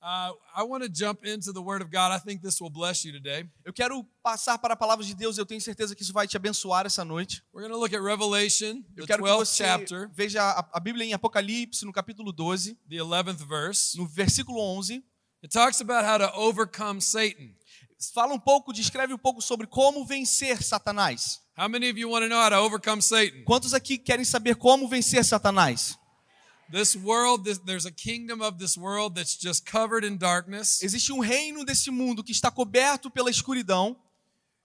Uh, I want to jump into the Word of God. I think this will bless you today. Eu quero passar para a palavra de Deus, eu tenho certeza que isso vai te abençoar essa noite. We're going to look at Revelation, the Eu quero que 12th você chapter, veja a, a Bíblia em Apocalipse, no capítulo 12, the 11th verse. no versículo 11. It talks about how to overcome Satan. Fala um pouco, descreve um pouco sobre como vencer Satanás. How many of you want to know how to overcome Satan? Quantos aqui querem saber como vencer Satanás? This world, this, there's a kingdom of this world that's just covered in darkness. Existe um reino desse mundo que está coberto pela escuridão.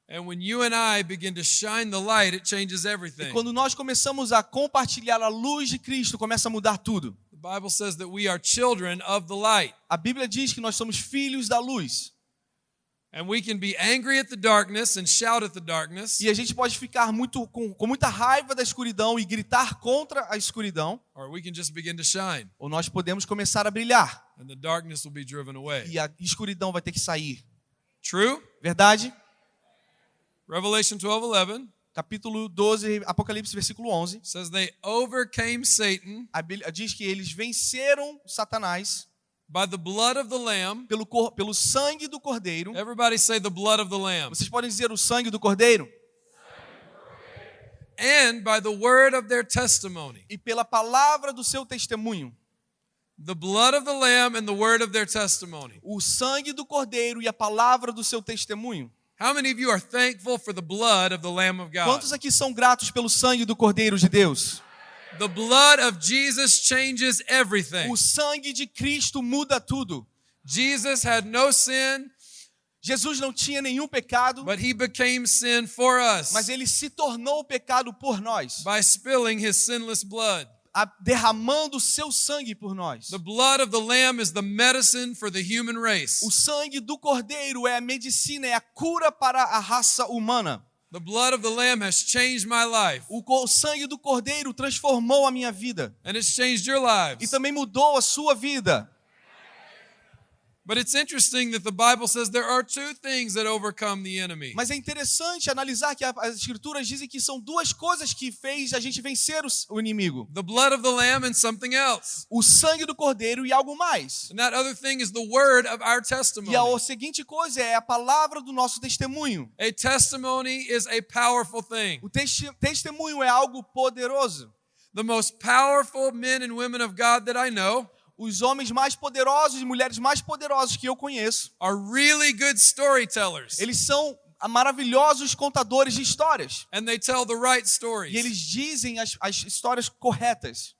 And when you and I begin to shine the light, it changes E quando nós começamos a compartilhar a luz de Cristo, começa a mudar tudo. The Bible says that we are children of the light. A Bíblia diz que nós somos filhos da luz. E a gente pode ficar muito com, com muita raiva da escuridão e gritar contra a escuridão, or we can just begin to shine, ou nós podemos começar a brilhar and the darkness will be driven away. e a escuridão vai ter que sair. True? Verdade? Revelation 12 11 Capítulo 12, Apocalipse, versículo 11. says they overcame Satan A Bíblia diz que eles venceram Satanás by the blood of the Lamb. pelo, cor- pelo sangue do cordeiro. Everybody say the blood of the Lamb. Vocês podem dizer o sangue do cordeiro? And by the word of their testimony. E pela palavra do seu testemunho. The blood of the Lamb and the word of their testimony. O sangue do cordeiro e a palavra do seu testemunho. How many of you are thankful for the blood of the Lamb of God? Quantos aqui são gratos pelo sangue do cordeiro de Deus? The blood of Jesus changes everything. O sangue de Cristo muda tudo. Jesus had no sin, Jesus não tinha nenhum pecado, but he became sin for us mas ele se tornou pecado por nós, by spilling his sinless blood. a- derramando o seu sangue por nós. The blood of the Lamb is the medicine for the human race. O sangue do cordeiro é a medicina, é a cura para a raça humana. The blood of the Lamb has changed my life, O sangue do cordeiro transformou a minha vida and it's changed your e lives. também mudou a sua vida. But it's interesting that the Bible says there are two things that overcome the enemy. Mas é interessante analisar que as escrituras dizem que são duas coisas que fez a gente vencer o inimigo: The blood of the Lamb and something else. o sangue do cordeiro e algo mais. And that other thing is the word of our E a testimony. seguinte coisa é a palavra do nosso testemunho. A testimony is a powerful thing. O testi- testemunho é algo poderoso. The most powerful men and women of God that I know Os homens mais poderosos e mulheres mais poderosas que eu conheço, are really good storytellers. eles são maravilhosos contadores de histórias. And they tell the right E stories. eles dizem as, as histórias corretas.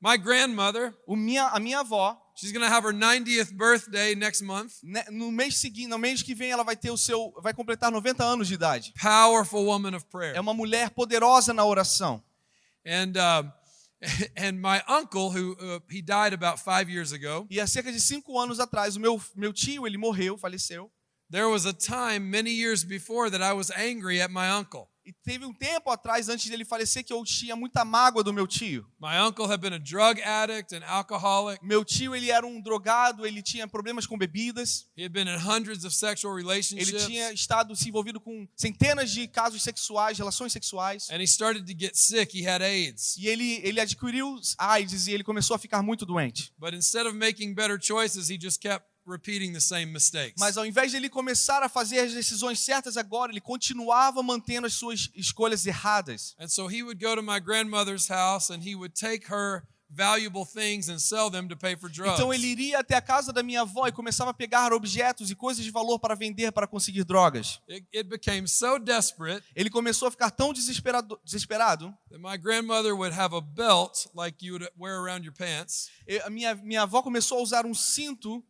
My grandmother, O minha, a minha avó, she's going to have her 90th birthday next month. né, no mês seguinte, no mês que vem, ela vai ter o seu, vai completar 90 anos de idade. Powerful woman of prayer. É uma mulher poderosa na oração. And uh, and my uncle, who uh, he died about five years ago, E há cerca de cinco anos atrás, o meu, meu tio, ele morreu, faleceu. there was a time many years before that I was angry at my uncle. E teve um tempo atrás, antes dele falecer, que eu tinha muita mágoa do meu tio. My uncle had been a drug addict, an alcoholic. Meu tio, ele era um drogado, ele tinha problemas com bebidas. He had been in hundreds of sexual Ele relationships. tinha estado se envolvido com centenas de casos sexuais, relações sexuais. And he started to get sick. He had AIDS. E ele, ele adquiriu AIDS e ele começou a ficar muito doente. But instead of making better choices, he just kept repeating the same mistakes. Mas ao invés de ele começar a fazer as decisões certas agora, ele continuava mantendo as suas escolhas erradas. And so he would go to my grandmother's house and he would take her valuable things and sell them to pay for drugs. Então ele iria até a casa da minha avó e começava a pegar objetos e coisas de valor para vender para conseguir drogas. It, became so desperate Ele começou a ficar tão desesperado, desesperado my grandmother would have a belt like you would wear around your pants, a minha, minha avó começou a usar um cinto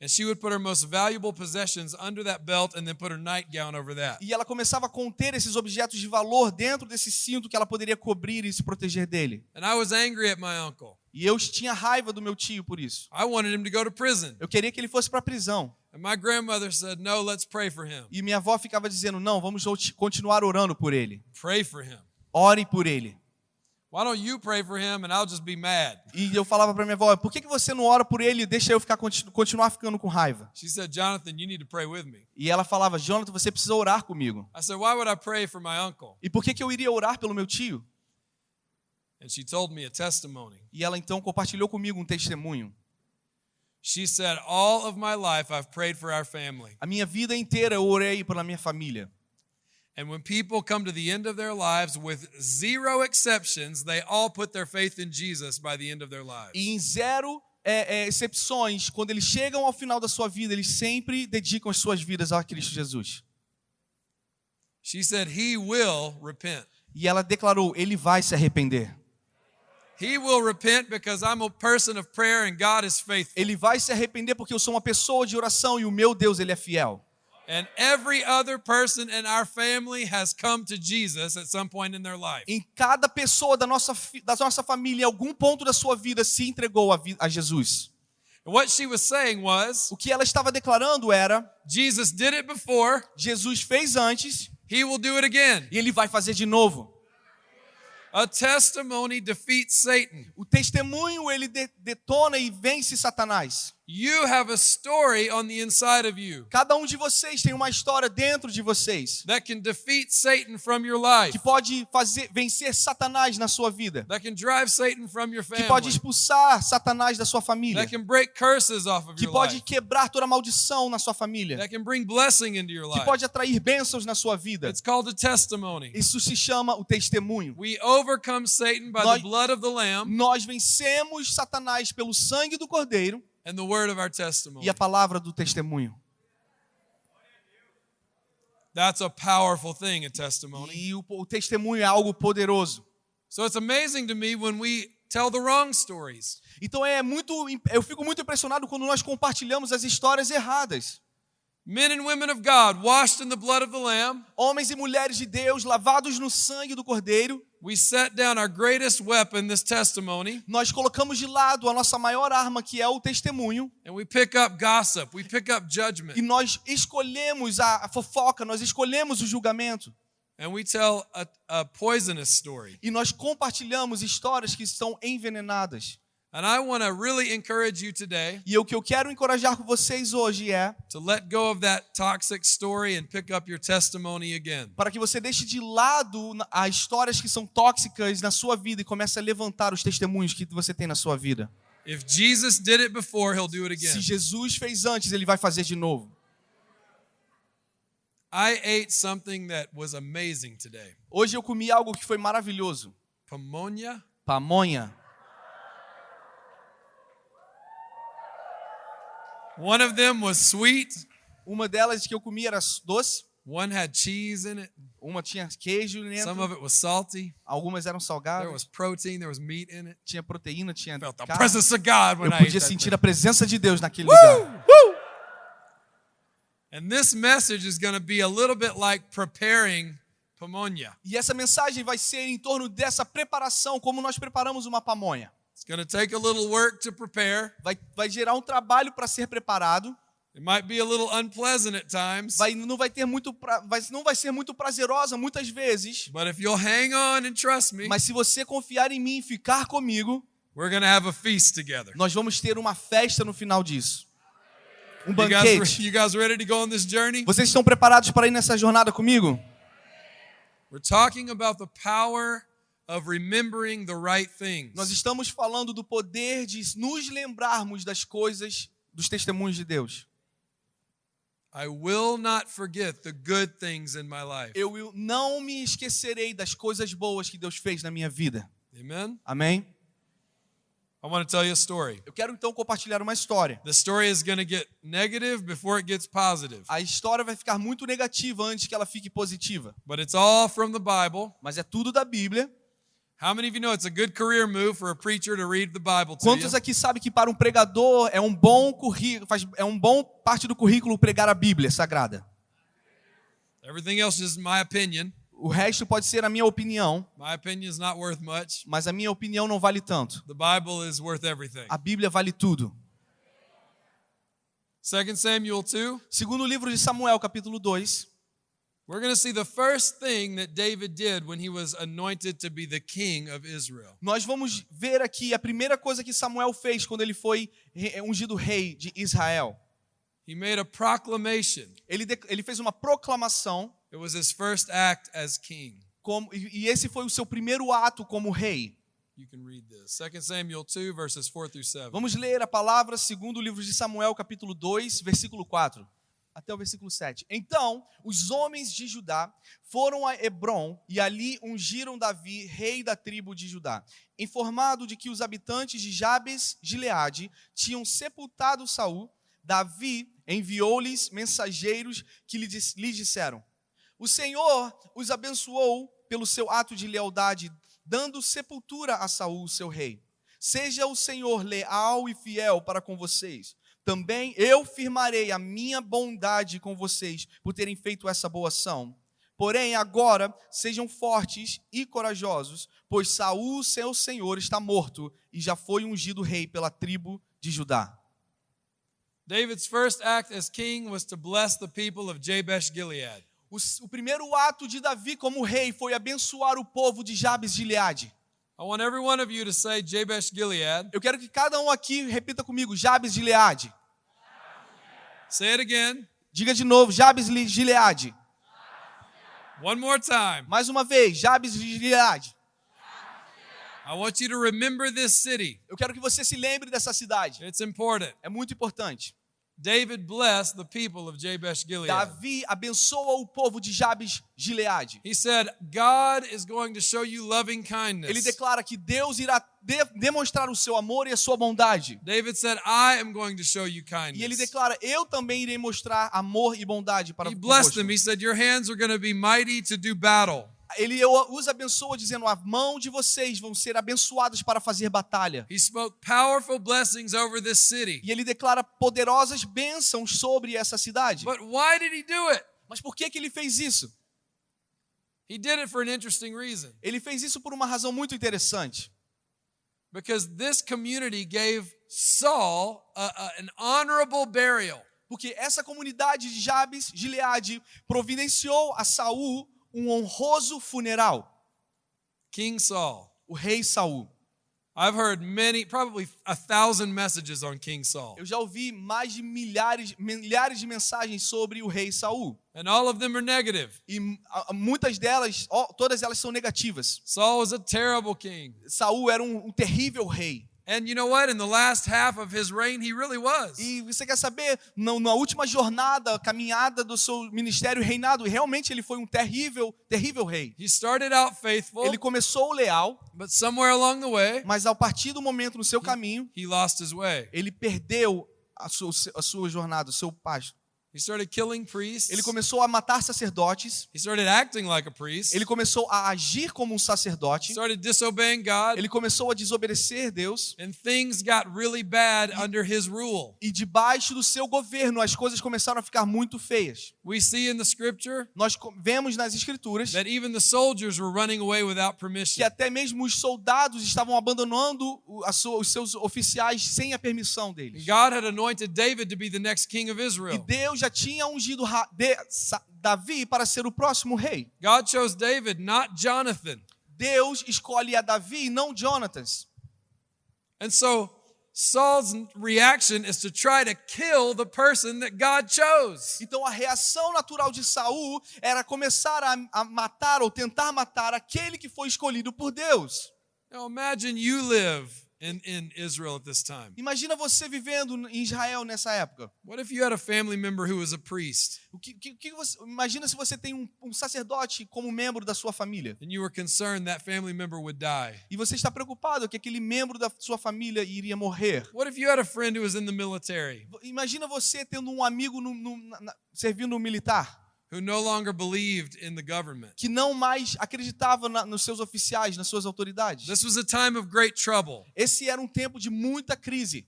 and she would put her most valuable possessions under that belt and then put her nightgown over that. e ela começava a conter esses objetos de valor dentro desse cinto que ela poderia cobrir e se proteger dele. And I was angry at my uncle. E eu tinha raiva do meu tio por isso. I wanted him to go to prison. Eu queria que ele fosse para a prisão. And my grandmother said, No, let's pray for him. E minha avó ficava dizendo: "Não, vamos continuar orando por ele. Pray for him. Ore por ele." Why don't you pray for him and I'll just be mad? E eu falava para minha avó: "Por que que você não ora por ele e deixa eu ficar continu- continuar ficando com raiva?" She said, Jonathan, you need to pray with me. E ela falava: "Jonathan, você precisa orar comigo." I said, Why would I pray for my uncle? E por que que eu iria orar pelo meu tio? And she told me a testimony. E ela então compartilhou comigo um testemunho. She said, All of my life I've prayed for our family. A minha vida inteira eu orei pela minha família. And when people come to the end of their lives, with zero exceptions, they all put their faith in Jesus by the end of their lives. E em zero é, é, quando eles chegam ao final da sua vida, eles sempre dedicam as suas vidas a Cristo Jesus. She said, He will repent. E ela declarou: Ele vai se arrepender. He will repent because I'm a person of prayer and God is faithful. Ele vai se arrepender porque eu sou uma pessoa de oração e o meu Deus ele é fiel. And every other person in our family has come to Jesus at some point in their life. Em cada pessoa da nossa, da nossa família, em algum ponto da sua vida, se entregou a, a Jesus. What she was saying was, O que ela estava declarando era: Jesus did it before, Jesus fez antes He will do it again. e ele vai fazer de novo. A testimony defeats Satan. O testemunho ele de- detona e vence Satanás. You have a story on the inside of you Cada um de vocês tem uma história dentro de vocês that can defeat Satan from your life, que pode fazer vencer Satanás na sua vida, that can drive Satan from your que pode family, expulsar Satanás da sua família, that can break curses off of que your pode life, quebrar toda maldição na sua família, that can bring blessing into your que life. pode atrair bênçãos na sua vida. It's called a testimony. Isso se chama o testemunho. We overcome Satan by Nós- the blood of the Lamb Nós vencemos Satanás pelo sangue do Cordeiro and the word of our testimony. e a palavra do testemunho. That's a powerful thing, a testimony. E o, o testemunho é algo poderoso. So it's amazing to me when we tell the wrong stories. Então é muito, eu fico muito impressionado quando nós compartilhamos as histórias erradas. Men and women of God, washed in the blood of the Lamb, Homens e mulheres de Deus lavados no sangue do Cordeiro, we set down our greatest weapon, this testimony, nós colocamos de lado a nossa maior arma, que é o testemunho, and we pick up gossip, we pick up judgment, e nós escolhemos a, fofoca, nós escolhemos o julgamento, and we tell a, a poisonous story. e nós compartilhamos histórias que são envenenadas. And I want to really encourage you today E o que eu quero encorajar com vocês hoje é to let go of that toxic story and pick up your testimony again. para que você deixe de lado as histórias que são tóxicas na sua vida e comece a levantar os testemunhos que você tem na sua vida. If Jesus did it before, he'll do it again. Se Jesus fez antes, ele vai fazer de novo. I ate something that was amazing today. Hoje eu comi algo que foi maravilhoso. Pamonha. Pamonha. One of them was sweet. Uma delas que eu comi era doce, One had cheese in it. uma tinha queijo Some dentro, of it was salty. algumas eram There salgadas, was protein. There was meat in it. tinha proteína, tinha Felt the carne. presence of God when Eu I podia that sentir a presença de Deus naquele lugar. And this message is going to be a little bit like preparing pamonha. E essa mensagem vai ser em torno dessa preparação, como nós preparamos uma pamonha. It's going to take a little work to prepare. Vai, vai gerar um trabalho para ser preparado. It might be a little unpleasant at times. Vai, não vai ter muito, pra, vai, não vai ser muito prazerosa muitas vezes. But if you'll hang on and trust me, Mas se você confiar em mim e ficar comigo, we're to have a feast together. nós vamos ter uma festa no final disso. Um You guys, banquete. you guys ready to go on this journey? Vocês estão preparados para ir nessa jornada comigo? We're talking about the power of remembering the right things. Nós estamos falando do poder de nos lembrarmos das coisas, dos testemunhos de Deus. I will not forget the good things in my life. Eu não me esquecerei das coisas boas que Deus fez na minha vida. Amen. Amém? I want to tell you a story. Eu quero então compartilhar uma história. The story is going to get negative before it gets positive, A história vai ficar muito negativa antes que ela fique positiva, but it's all from the Bible. mas é tudo da Bíblia. Quantos aqui sabem que para um pregador é um bom currículo, faz, é um bom parte do currículo pregar a Bíblia sagrada? Everything else is my opinion. O resto pode ser a minha opinião, My opinion is not worth much. mas a minha opinião não vale tanto. The Bible is worth everything. A Bíblia vale tudo. 2 Samuel 2, Segundo livro de Samuel, capítulo 2, we're going to see the first thing that David did when he was anointed to be the king of Israel. nós vamos ver aqui a primeira coisa que Samuel fez quando ele foi re- ungido rei de Israel. He made a proclamation. Ele, de- ele fez uma proclamação It was his first act as king. como, e e esse foi o seu primeiro ato como rei. You can read this. 2 Samuel 2, verses 4 through 7. Vamos ler a palavra segundo o livro de Samuel, capítulo 2, versículo 4 até o versículo 7. Então, os homens de Judá foram a Hebron e ali ungiram Davi, rei da tribo de Judá, informado de que os habitantes de Jabes Gileade tinham sepultado Saul. Davi enviou-lhes mensageiros que lhe dis- lhe disseram: O Senhor os abençoou pelo seu ato de lealdade, dando sepultura a Saul, seu rei. Seja o Senhor leal e fiel para com vocês. Também eu firmarei a minha bondade com vocês por terem feito essa boa ação. Porém, agora sejam fortes e corajosos, pois Saul, seu senhor, está morto e já foi ungido rei pela tribo de Judá. David's first act as king was to bless the people of Jabesh Gilead. O, o primeiro ato de Davi como rei foi abençoar o povo de Jabes de Gileade. I want every one of you to say Jabesh Gilead. Eu quero que cada um aqui repita comigo, Jabes de Gileade. Say it again. Diga de novo, Jabes de Gileade. One more time. Mais uma vez, Jabes de Gileade. I want you to remember this city. Eu quero que você se lembre dessa cidade. It's important. É muito importante. David blessed the people of Jabesh Gilead. Davi abençoa o povo de Jabes Gileade. He said, God is going to show you loving kindness. Ele declara que Deus irá de- demonstrar o seu amor e a sua bondade. David said, I am going to show you kindness. E ele declara: Eu também irei mostrar amor e bondade para he blessed them. He said, Your hands are going to be mighty to do battle. Ele os abençoa dizendo: A mão de vocês vão ser abençoadas para fazer batalha. He spoke powerful blessings over this city. E ele declara poderosas bênçãos sobre essa cidade. But why did he do it? Mas por que, que ele fez isso? He did it for an interesting reason. Ele fez isso por uma razão muito interessante. Because this community gave Saul a, a- an honorable burial. Porque essa comunidade de Jabes, Gileade, providenciou a Saul um honroso funeral. King Saul. O rei Saul. I've heard many, probably a thousand messages on King Saul. Eu já ouvi mais de milhares, milhares de mensagens sobre o rei Saul. And all of them are negative. E muitas delas, todas elas são negativas. Saul was a terrible king. Saul era um, um terrível rei. And you know what? In the last half of his reign, he really was. E você quer saber, na, na última jornada, caminhada do seu ministério reinado, realmente ele foi um terrível, terrível rei. He started out faithful, Ele começou leal, but somewhere along the way, mas ao partir do momento no seu caminho, he lost his way. ele perdeu a sua, a sua jornada, o seu pasto. He started killing priests. Ele começou a matar sacerdotes, He started acting like a priest. ele começou a agir como um He sacerdote, started disobeying God. ele começou a desobedecer Deus, And things got really bad under his rule. e debaixo do seu governo as coisas começaram a ficar muito feias. We see in the scripture Nós vemos nas escrituras that even the soldiers were running away without que permission. até mesmo os soldados estavam abandonando os seus oficiais sem a permissão deles. God had anointed David to be the next king of E Israel. Deus já tinha ungido Davi para ser o próximo rei. God chose David, not Jonathan. Deus escolhe a Davi não Jonatas. And so Saul's reaction is to try to kill the person that God chose. Então a reação natural de Saul era começar a, a matar ou tentar matar aquele que foi escolhido por Deus. Now imagine you live in, in Israel at this time. Imagina você vivendo em Israel nessa época. What if you had a family member who was a priest O que, que- que você, imagina se você tem um, um sacerdote como membro da sua família. and you were concerned that family member would die? E você está preocupado que aquele membro da sua família iria morrer. What if you had a friend who was in the military Imagina você tendo um amigo no, no, na- servindo no militar who no longer believed in the government? que não mais acreditava na- nos seus oficiais, nas suas autoridades. This was a time of great trouble. Esse era um tempo de muita crise.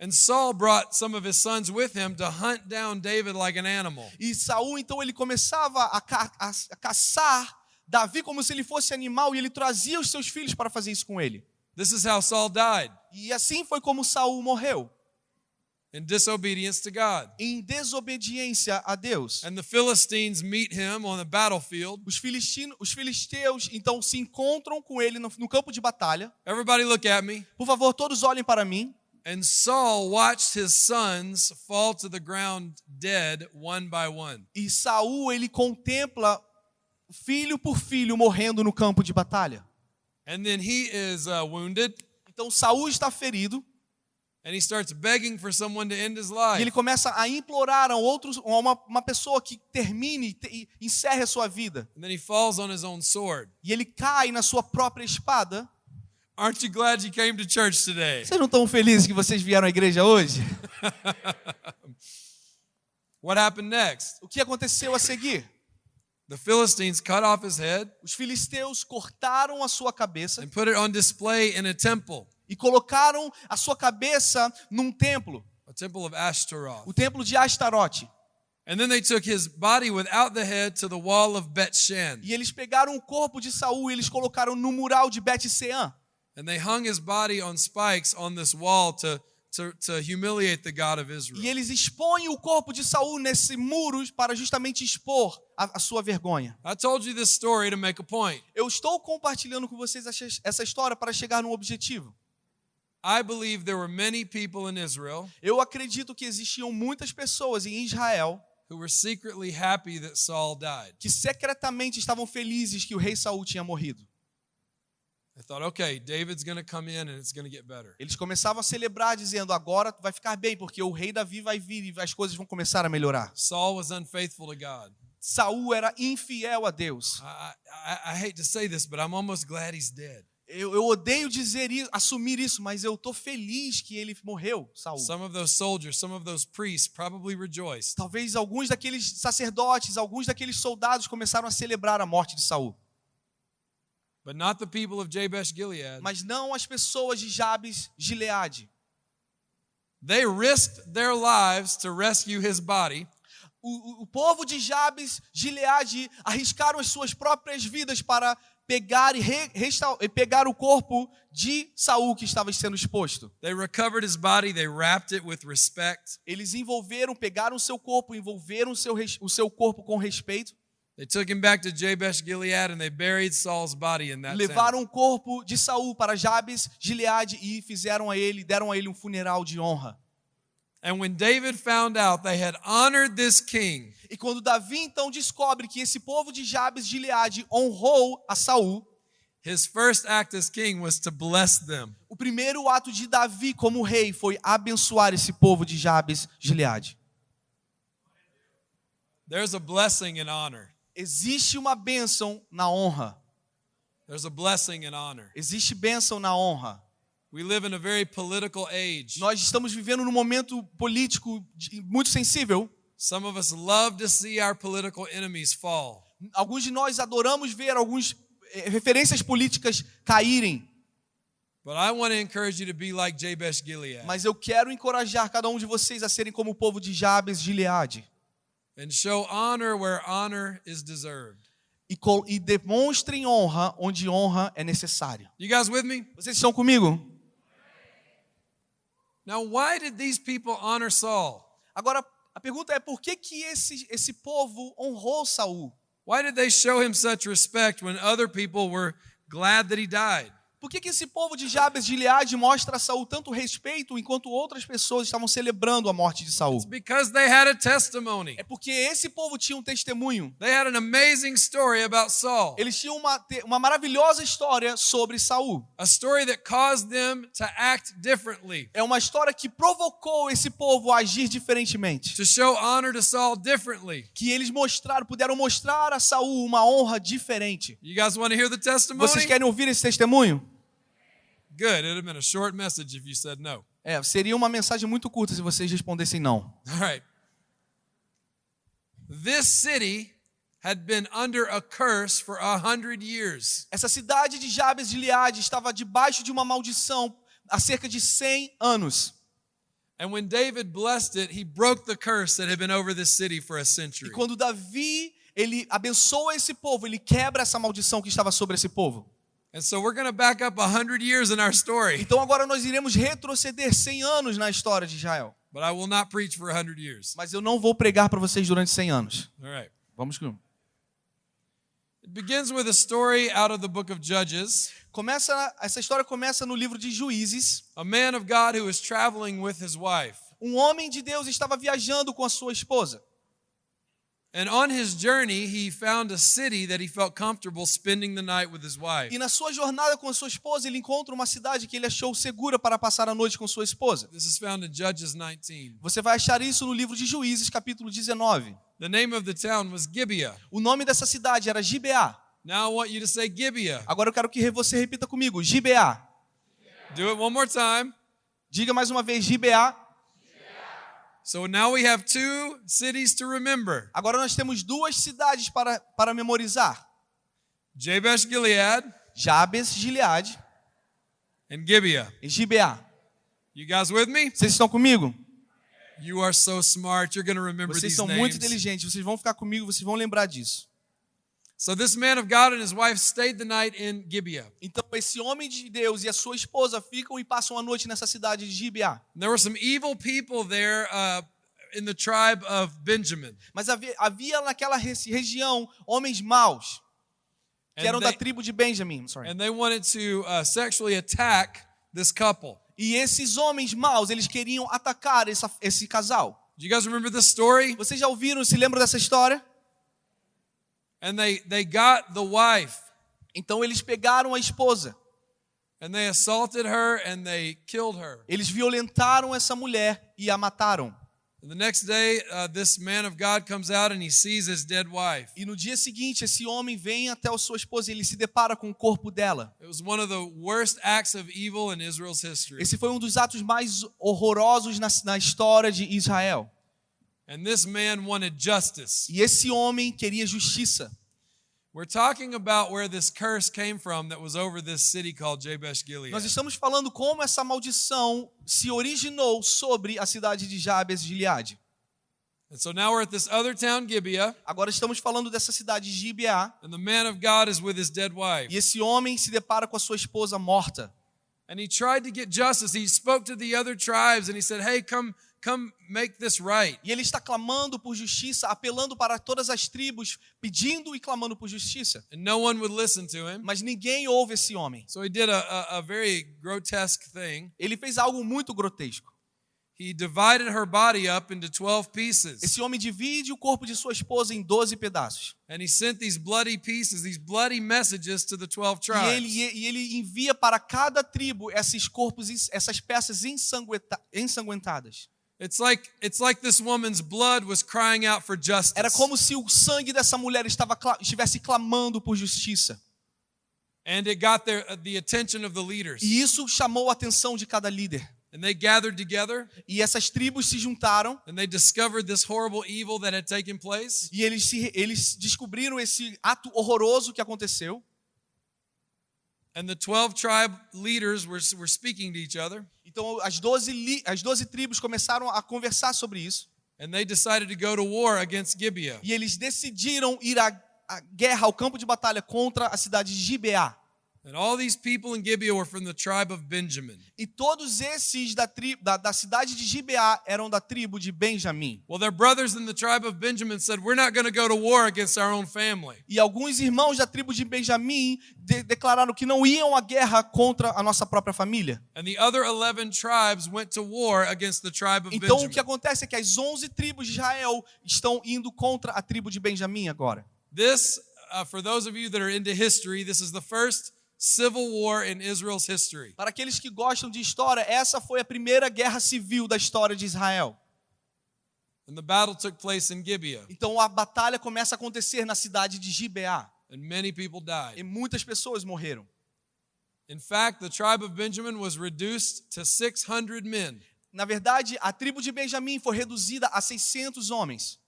And Saul brought some of his sons with him to hunt down David like an animal. E Saul então ele começava a, ca- a- a caçar Davi como se ele fosse animal e ele trazia os seus filhos para fazer isso com ele. This is how Saul died E assim foi como Saul morreu, in disobedience to God. em desobediência a Deus. And the Philistines meet him on the battlefield. Os, filistino, os filisteus então se encontram com ele no, no campo de batalha. Everybody look at me. Por favor, todos olhem para mim. And Saul watched his sons fall to the ground dead one by one. E Saul ele contempla filho por filho morrendo no campo de batalha. And then he is uh, wounded Então Saul está ferido and he starts begging for someone to end his e life. ele começa a implorar a outros, a uma, uma pessoa que termine te- e encerre a sua vida. And then he falls on his own sword. E ele cai na sua própria espada. Aren't you glad you came to church today? Vocês não estão felizes que vocês vieram à igreja hoje? What happened next? O que aconteceu a seguir? The Philistines cut off his head Os filisteus cortaram a sua cabeça and put it on display in a temple, e colocaram a sua cabeça num templo, o templo de Astarote. And then they took his body without the head to the wall of Bet Shan. E eles pegaram o corpo de Saul e eles colocaram no mural de Bet-Sean. And they hung his body on spikes on this wall to, to, to humiliate the God of Israel. E eles expõem o corpo de Saul nesse muro para justamente expor a, a sua vergonha. I told you this story to make a point. Eu estou compartilhando com vocês essa- essa história para chegar num objetivo. Eu acredito que existiam muitas pessoas em Israel who were secretly happy that Saul died. que secretamente estavam felizes que o rei Saul tinha morrido. They thought, okay, David's going to come in and it's going to get better. Eles começavam a celebrar dizendo: "Agora vai ficar bem, porque o rei Davi vai vir e as coisas vão começar a melhorar". Saul was unfaithful to God. Saul era infiel a Deus. I, I, I hate to say this, but I'm almost glad he's dead. Eu, eu odeio dizer isso, assumir isso, mas eu tô feliz que ele morreu, Saul. Some of those soldiers, some of those priests probably rejoiced. Talvez alguns daqueles sacerdotes, alguns daqueles soldados começaram a celebrar a morte de Saul, But not the people of Jabesh Gilead. mas não as pessoas de Jabes, Gileade. They risked their lives to rescue his body, O, o- povo de Jabes, Gileade, arriscaram as suas próprias vidas para pegar e re, e pegar o corpo de Saul que estava sendo exposto. they recovered his body, they wrapped it with respect. Eles envolveram, pegaram o seu corpo, envolveram o seu, o seu corpo com respeito, They took him back to Jabesh Gilead and they buried Saul's body in that town. levaram o corpo de Saul para Jabes, Gileade e fizeram a ele, deram a ele um funeral de honra. And when David found out they had honored this king, E quando Davi então descobre que esse povo de Jabes, Gileade honrou a Saul, his first act as king was to bless them. o primeiro ato de Davi como rei foi abençoar esse povo de Jabes, Gileade. There's a blessing in honor. Existe uma bênção na honra. There's a blessing in honor. Existe bênção na honra. We live in a very political age. Nós estamos vivendo num momento político muito sensível. Some of us love to see our political enemies fall. Alguns de nós adoramos ver algumas eh, referências políticas caírem, But I want to encourage you to be like Jabesh Gilead mas eu quero encorajar cada um de vocês a serem como o povo de Jabes, Gileade. and show honor where honor is deserved. E, e demonstrem honra onde honra é necessária. You guys with me? Vocês estão comigo? Now, why did these people honor Saul? Agora, a pergunta é por que, que esse, esse povo honrou Saul? Why did they show him such respect when other people were glad that he died? Por que, que esse povo de Jabes de Gileade mostra a Saul tanto respeito enquanto outras pessoas estavam celebrando a morte de Saul? It's because they had a testimony. É porque esse povo tinha um testemunho. They had an amazing story about Saul, Eles tinham uma, uma maravilhosa história sobre Saul. a story that caused them to act differently, É uma história que provocou esse povo a agir diferentemente. to show honor to Saul differently. Que eles mostraram, puderam mostrar a Saul uma honra diferente. You guys want to hear the testimony? Vocês querem ouvir esse testemunho? Good. It'd have been a short message if you said no. É, seria uma mensagem muito curta se vocês respondessem não. All right. This city had been under a curse for a hundred years. Essa cidade de Jabes de Gileade estava debaixo de uma maldição há cerca de 100 anos. And when David blessed it, he broke the curse that had been over this city for a E century. quando Davi, ele abençoa esse povo, ele quebra essa maldição que estava sobre esse povo. And so we're going to back up a hundred years in our story, Então agora nós iremos retroceder 100 anos na história de Israel. but I will not preach for a hundred years. Mas eu não vou pregar para vocês durante 100 anos. All right. Vamos com. It begins with a story out of the book of Judges. Começa, essa história começa no livro de Juízes. A man of God who was traveling with his wife. Um homem de Deus estava viajando com a sua esposa. And on his journey, he found a city that he felt comfortable spending the night with his wife. E na sua jornada com a sua esposa, ele encontra uma cidade que ele achou segura para passar a noite com sua esposa. This is found in Judges 19. Você vai achar isso no livro de Juízes, capítulo 19. The name of the town was Gibeah. O nome dessa cidade era Gibeá. Now I want you to say Gibeah. Agora eu quero que você repita comigo, Gibeá. Do it one more time. Diga mais uma vez, Gibeá. So now we have two cities to remember Agora nós temos duas cidades para, para memorizar: Jabesh Gilead Jabes, Gileade and Gibeah. e Gibeá. You guys with me? Vocês estão comigo? You are so smart. You're going to remember Vocês these são muito inteligentes. Vocês vão ficar comigo, vocês vão lembrar disso. So this man of God and his wife stayed the night in Gibeah. Então esse homem de Deus e a sua esposa ficam e passam a noite nessa cidade de Gibeá. There were some evil people there uh, in the tribe of Benjamin. Mas havia, havia naquela re- região homens maus que And eram they, da tribo de Benjamim. Sorry. and they wanted to uh, sexually attack this couple. E esses homens maus, eles queriam atacar essa, esse casal. Do you guys remember this story? Vocês já ouviram, se lembram dessa história? And they, they got the wife Então eles pegaram a esposa, and they assaulted her and they killed her. eles violentaram essa mulher e a mataram. And the next day, uh, this man of God comes out and he sees his dead wife. E no dia seguinte, esse homem vem até a sua esposa e ele se depara com o corpo dela. It was one of the worst acts of evil in Israel's history. Esse foi um dos atos mais horrorosos na, na história de Israel. And this man wanted justice. E esse homem queria justiça. We're talking about where this curse came from that was over this city called Jabesh Gilead. Nós estamos falando como essa maldição se originou sobre a cidade de Jabes de Gileade. And so now we're at this other town, Gibeah, Agora estamos falando dessa cidade de Gibeá. and the man of God is with his dead wife. E esse homem se depara com a sua esposa morta. And he tried to get justice. He spoke to the other tribes and he said, Hey, come, come make this right. E ele está clamando por justiça, apelando para todas as tribos, pedindo e clamando por justiça. And no one would listen to him. Mas ninguém ouve esse homem. So he did a, a, a very grotesque thing. Ele fez algo muito grotesco. He divided her body up into 12 pieces. Esse homem divide o corpo de sua esposa em 12 pedaços. And he sent these bloody pieces, these bloody messages to the 12 E ele, tribes. e ele envia para cada tribo esses corpos, essas peças ensanguenta- ensanguentadas. It's like it's like this woman's blood was crying out for justice. Era como se o sangue dessa mulher estava, estivesse clamando por justiça. And it got their, the attention of the leaders. E isso chamou a atenção de cada líder. And they gathered together E essas tribos se juntaram and they discovered this horrible evil that had taken place. e eles, se, eles descobriram esse ato horroroso que aconteceu. And the 12 tribe leaders were, were speaking to each other. Então as 12, li- as 12 tribos começaram a conversar sobre isso. And they decided to go to war against Gibeah. E eles decidiram ir à, à guerra, ao campo de batalha contra a cidade de Gibeá. And all these people in Gibeah were from the tribe of Benjamin. E todos esses da, tri, da, da cidade de Gibeá eram da tribo de Benjamim. Well, their brothers in the tribe of Benjamin said, We're not going to go to war against our own family. E alguns irmãos da tribo de Benjamim de- declararam que não iam à guerra contra a nossa própria família. And the other 11 tribes went to war against the tribe of Então o que Benjamin. acontece é que as 11 tribos de Israel estão indo contra a tribo de Benjamim agora. This, uh, for those of you that are into history, this is the first civil war in Israel's history. Para aqueles que gostam de história, essa foi a primeira guerra civil da história de Israel. And the battle took place in Gibeah, Então a batalha começa a acontecer na cidade de Gibeá and many people e died. muitas pessoas morreram. In fact, the tribe of Benjamin was reduced to 600 men. Na verdade, a tribo de Benjamim foi reduzida a 600 homens.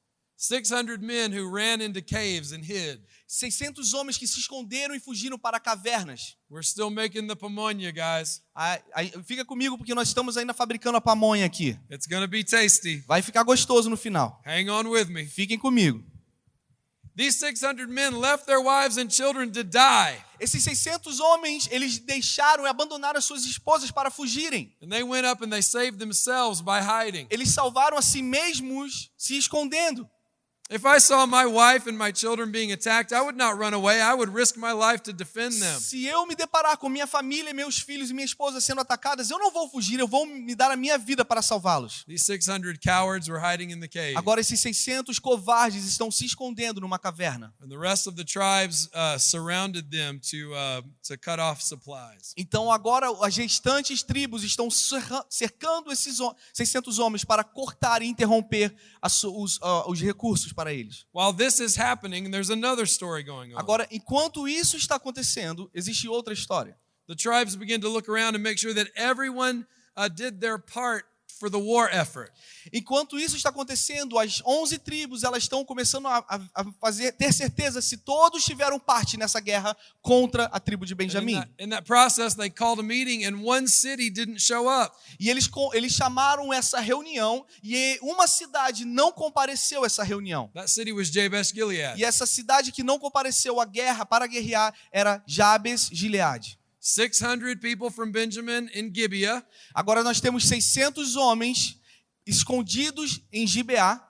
600 men who ran into caves and hid. 600 homens que se esconderam e fugiram para cavernas. We're still making the pamonha, guys. Aí- aí, fica comigo porque nós estamos ainda fabricando a pamonha aqui. It's to be tasty. Vai ficar gostoso no final. Hang on with me. Fiquem comigo. These 600 men left their wives and children to die, Esses 600 homens, eles deixaram e abandonaram as suas esposas para fugirem. and they went up and they saved themselves by hiding. Eles salvaram a si mesmos se escondendo. If I saw my wife and my children being attacked, I would not run away. I would risk my life to defend them. Se eu me deparar com minha família, meus filhos e minha esposa sendo atacadas, eu não vou fugir, eu vou me dar a minha vida para salvá-los. These 600 cowards were hiding in the cave. Agora esses 600 covardes estão se escondendo numa caverna. And the rest of the tribes uh, surrounded them to, uh, to cut off supplies. Então agora as restantes tribos estão cercando esses ho- 600 homens para cortar e interromper os, ah, os recursos para eles. While this is happening, there's another story going on. Agora, enquanto isso está acontecendo, existe outra história. the tribes begin to look around and make sure that everyone uh, did their part for the war effort. Enquanto isso está acontecendo, as 11 tribos elas estão começando a, a- fazer ter certeza se todos tiveram parte nessa guerra contra a tribo de Benjamim. E eles, eles chamaram essa reunião e uma cidade não compareceu a essa reunião. That city was Jabesh Gilead. E essa cidade que não compareceu à guerra para guerrear era Jabes Gileade. 600 people from Benjamin in Gibeah, Agora nós temos 600 homens escondidos em Gibeá.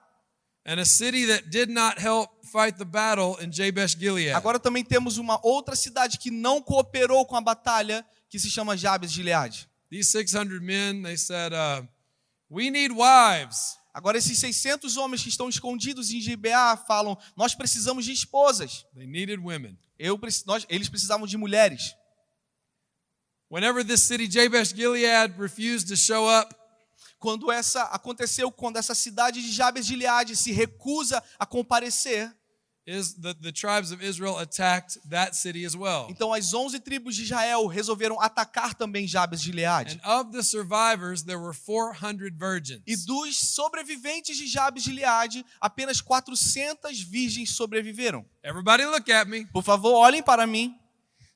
and a city that did not help fight the battle in Jabesh Gilead. Agora também temos uma outra cidade que não cooperou com a batalha, que se chama Jabes Gileade. These 600 men, they said, uh, We need wives. Agora esses 600 homens que estão escondidos em Gibeá falam: "Nós precisamos de esposas. They needed women. Eu, nós, eles precisavam de mulheres." Whenever this city, Jabesh Gilead, refused to show up, Quando essa aconteceu, quando essa cidade de Jabes Gileade se recusa a comparecer, is the, the tribes of Israel attacked that city as well. então as 11 tribos de Israel resolveram atacar também Jabes Gileade. And of the survivors, there were 400 virgins. E dos sobreviventes de Jabes Gileade, apenas 400 virgens sobreviveram. Everybody look at me. Por favor, olhem para mim.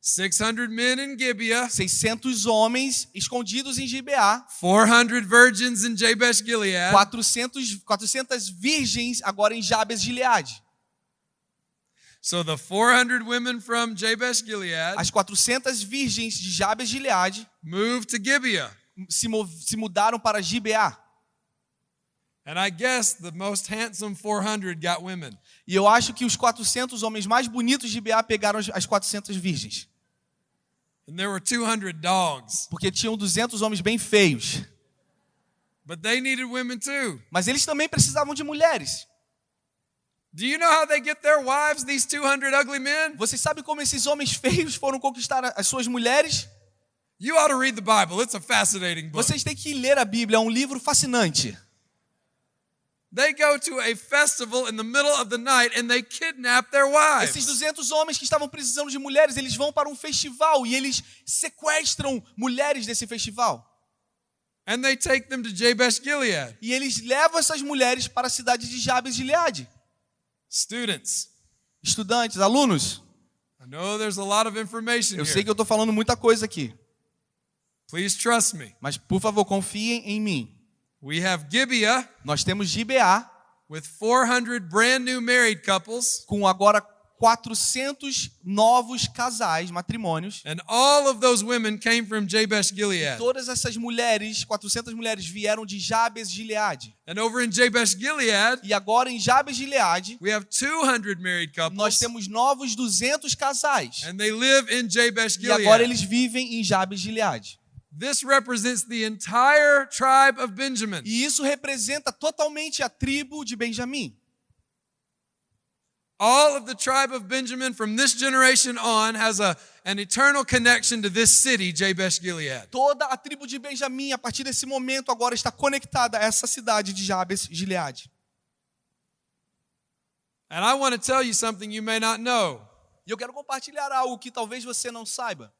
600 men in Gibeah, 600 homens escondidos em Gibeá, 400 virgins in Jabesh Gilead. 400, 400 virgens agora em Jabes Gileade. So the 400 women from Jabesh Gilead As 400 virgens de Jabes Gileade moved to Gibeah. se, se mudaram para Gibeá. And I guess the most handsome 400 got women. E eu acho que os 400 homens mais bonitos de Gibeá pegaram as 400 virgens. And there were 200 dogs. Porque tinham 200 homens bem feios. But they needed women too. Mas eles também precisavam de mulheres. Do you know how they get their wives, these 200 ugly men? Vocês sabem como esses homens feios foram conquistar as suas mulheres? You ought to read the Bible. It's a fascinating book. Vocês têm que ler a Bíblia, é um livro fascinante. They go to a festival in the middle of the night and they kidnap their wives. Esses 200 homens que estavam precisando de mulheres, eles vão para um festival e eles sequestram mulheres desse festival. And they take them to Jabesh Gilead. E eles levam essas mulheres para a cidade de Jabes de Gileade. Students, Estudantes, alunos, I know there's a lot of information eu sei que eu estou falando muita coisa aqui, Please trust me. mas por favor, confiem em mim. We have Gibeah Nós temos Gibeá with 400 brand new married couples, com agora 400 novos casais, matrimônios. and all of those women came from Jabesh Gilead. Todas essas mulheres, 400 mulheres, vieram de Jabes Gileade. And over in Jabesh Gilead, E agora em Jabes de Gileade, we have 200 married nós couples, temos novos 200 casais. and they live in Jabesh E agora eles Gilead. vivem em Jabes de Gileade. This represents the entire tribe of Benjamin. E isso representa totalmente a tribo de Benjamim. All of the tribe of Benjamin from this generation on has a, an eternal connection to this city, Jabesh Gilead. Toda a tribo de Benjamim, a partir desse momento, agora está conectada a essa cidade de Jabes de Gileade. And I want to tell you something you may not know. E eu quero compartilhar algo que talvez você não saiba.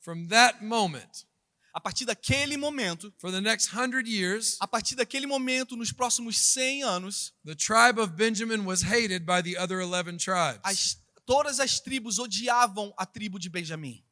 From that moment, A partir daquele momento, for the next hundred years, a partir daquele momento, nos próximos 100 anos, the tribe of Benjamin was hated by the other 11 tribes. as, todas as tribos odiavam a tribo de Benjamim.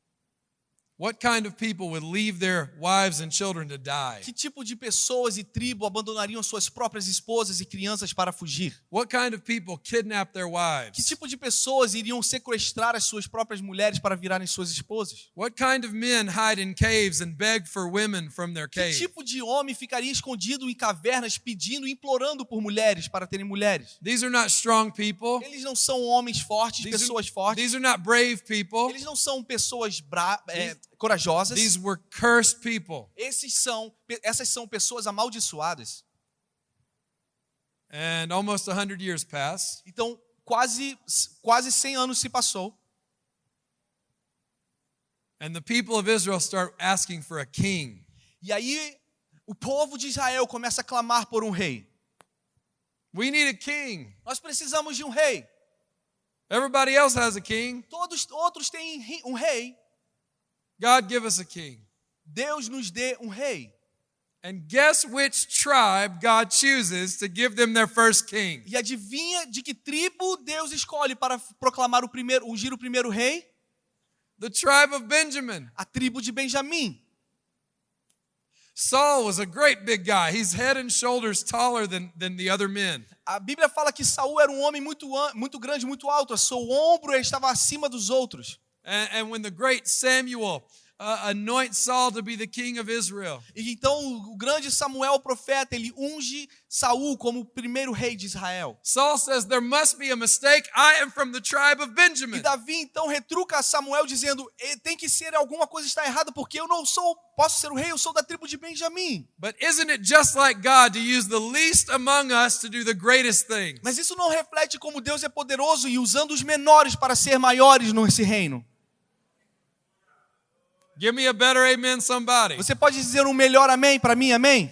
What kind of people would leave their wives and children to die? Que tipo de pessoas e tribo abandonariam suas próprias esposas e crianças para fugir? What kind of people kidnap their Que wives? tipo de pessoas iriam sequestrar as suas próprias mulheres para virarem suas esposas? What kind of men hide in caves and beg for women from their Que cave? tipo de homem ficaria escondido em cavernas pedindo, implorando por mulheres para terem mulheres? These are not strong people. Eles não são homens fortes, These pessoas are, fortes. these are not brave people. Eles não são pessoas bra é, corajosas. These were cursed people. Esses são, essas são pessoas amaldiçoadas. And almost 100 years pass. Então, quase quase 100 anos se passou. And the people of Israel start asking for a king. E aí o povo de Israel começa a clamar por um rei. We need a king. Nós precisamos de um rei. Everybody else has a king. Todos outros têm um rei. God give us a king. Deus nos dê um rei. And guess which tribe God chooses to give them their first king? E adivinha de que tribo Deus escolhe para proclamar o primeiro, ungir o primeiro rei? The tribe of Benjamin. A tribo de Benjamim. Saul was a great big guy. He's head and shoulders taller than, than the other men. A Bíblia fala que Saul era um homem muito, muito grande, muito alto. Seu ombro estava acima dos outros. And, when the great Samuel uh, anoints Saul to be the king of Israel, E então o grande Samuel, o profeta, ele unge Saul como o primeiro rei de Israel. Saul says, There must be a mistake. I am from the tribe of E Benjamin. Davi então retruca a Samuel dizendo: "Eh, tem que ser alguma coisa está errada porque eu não sou, posso ser o rei, eu sou da tribo de Benjamim. But isn't it just like God to use the least among us to do the greatest things? Mas isso não reflete como Deus é poderoso e usando os menores para ser maiores nesse reino. Give me a better amen, somebody. Você pode dizer um melhor amém para mim, amém?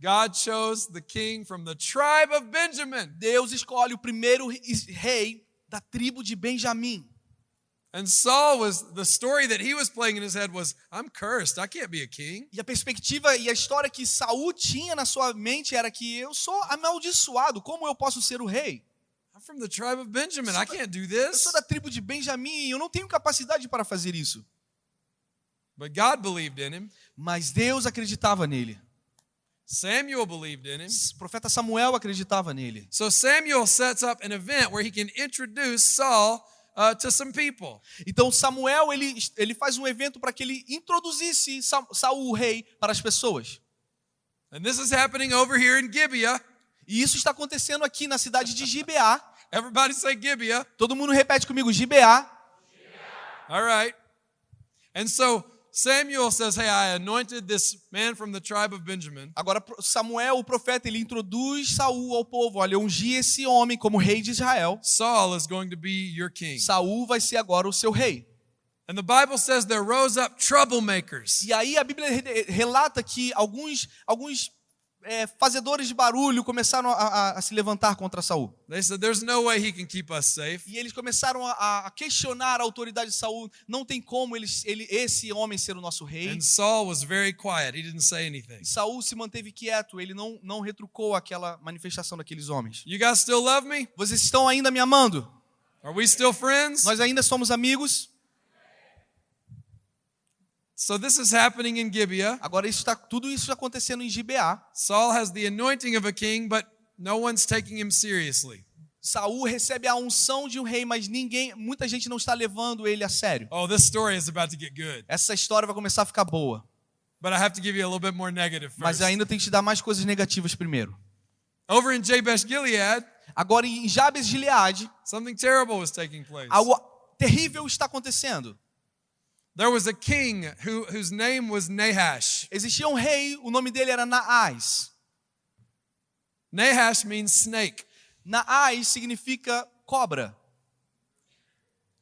God chose the king from the tribe of Benjamin. Deus escolhe o primeiro rei da tribo de Benjamim. And Saul was the story that he was playing in his head was, I'm cursed. I can't be a king. E a perspectiva e a história que Saul tinha na sua mente era que eu sou amaldiçoado, como eu posso ser o rei? From the tribe of Benjamin. I can't do Eu this. sou da tribo de Benjamim e eu não tenho capacidade para fazer isso. But God believed in him. Mas Deus acreditava nele. Samuel believed in him. O profeta Samuel acreditava nele. So Samuel sets up an event where he can introduce Saul uh, to some people. Então Samuel ele, ele faz um evento para que ele introduzisse Sa- Saul, o rei, para as pessoas. And this is happening over here in Gibeah. E isso está acontecendo aqui na cidade de Gibeá. Everybody say Gibeah. Todo mundo repete comigo, Gibeá. All right. And so Samuel says, Hey, I anointed this man from the tribe of Benjamin. Agora Samuel, o profeta, ele introduz Saul ao povo. Olha, eu ungi esse homem como rei de Israel. Saul is going to be your king. Saul vai ser agora o seu rei. And the Bible says there rose up troublemakers. E aí a Bíblia re- relata que alguns, alguns é, fazedores de barulho começaram a, a- a se levantar contra Saul. They said, There's no way he can keep us safe. E eles começaram a, a questionar a autoridade de Saul. Não tem como ele, esse homem ser o nosso rei. And Saul was very quiet. He didn't say anything. E Saul se manteve quieto. Ele não, não retrucou aquela manifestação daqueles homens. You guys still love me? Vocês estão ainda me amando? Are we still friends? Nós ainda somos amigos? So this is happening in Gibeah. Agora isso está, tudo isso está acontecendo em Gibeá. Saul has the anointing of a king, but no one's taking him seriously. Saul recebe a unção de um rei, mas ninguém, muita gente não está levando ele a sério. Oh, this story is about to get good. Essa história vai começar a ficar boa. But I have to give you a little bit more negative Mas first. ainda tem que te dar mais coisas negativas primeiro. Over in Jabesh Gilead, Agora em Jabes de Gileade, something terrible was taking place. algo terrível está acontecendo. There was a king who, whose name was Nahash. Existia um rei, o nome dele era Naás. Nahash means snake. Naás significa cobra.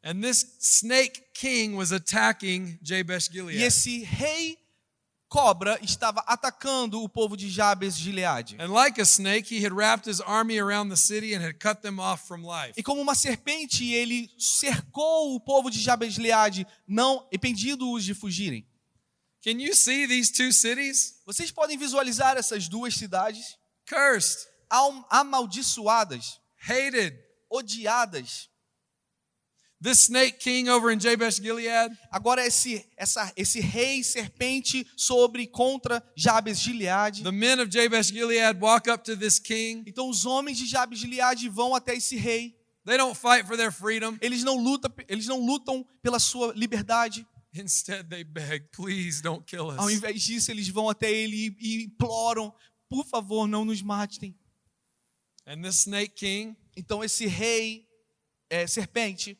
And this snake king was attacking Jabesh Gilead. E esse rei cobra estava atacando o povo de Jabes de Gileade. And like a snake, he had wrapped his army around the city and had cut them off from life. E como uma serpente, ele cercou o povo de Jabes de Gileade, não impedindo-os de fugirem. Can you see these two cities? Vocês podem visualizar essas duas cidades Cursed, Am- amaldiçoadas, hated. odiadas. This snake king over in Jabesh Gilead, Agora esse essa esse rei serpente sobre contra Jabes de Gileade. the men of Jabesh Gilead walk up to this king. Então os homens de Jabes de Gileade vão até esse rei. They don't fight for their freedom. Eles não lutam, eles não lutam pela sua liberdade. Instead, they beg, please don't kill Ao us. invés disso, eles vão até ele e, e imploram: "Por favor, não nos matem". And this snake king, Então esse rei é, serpente,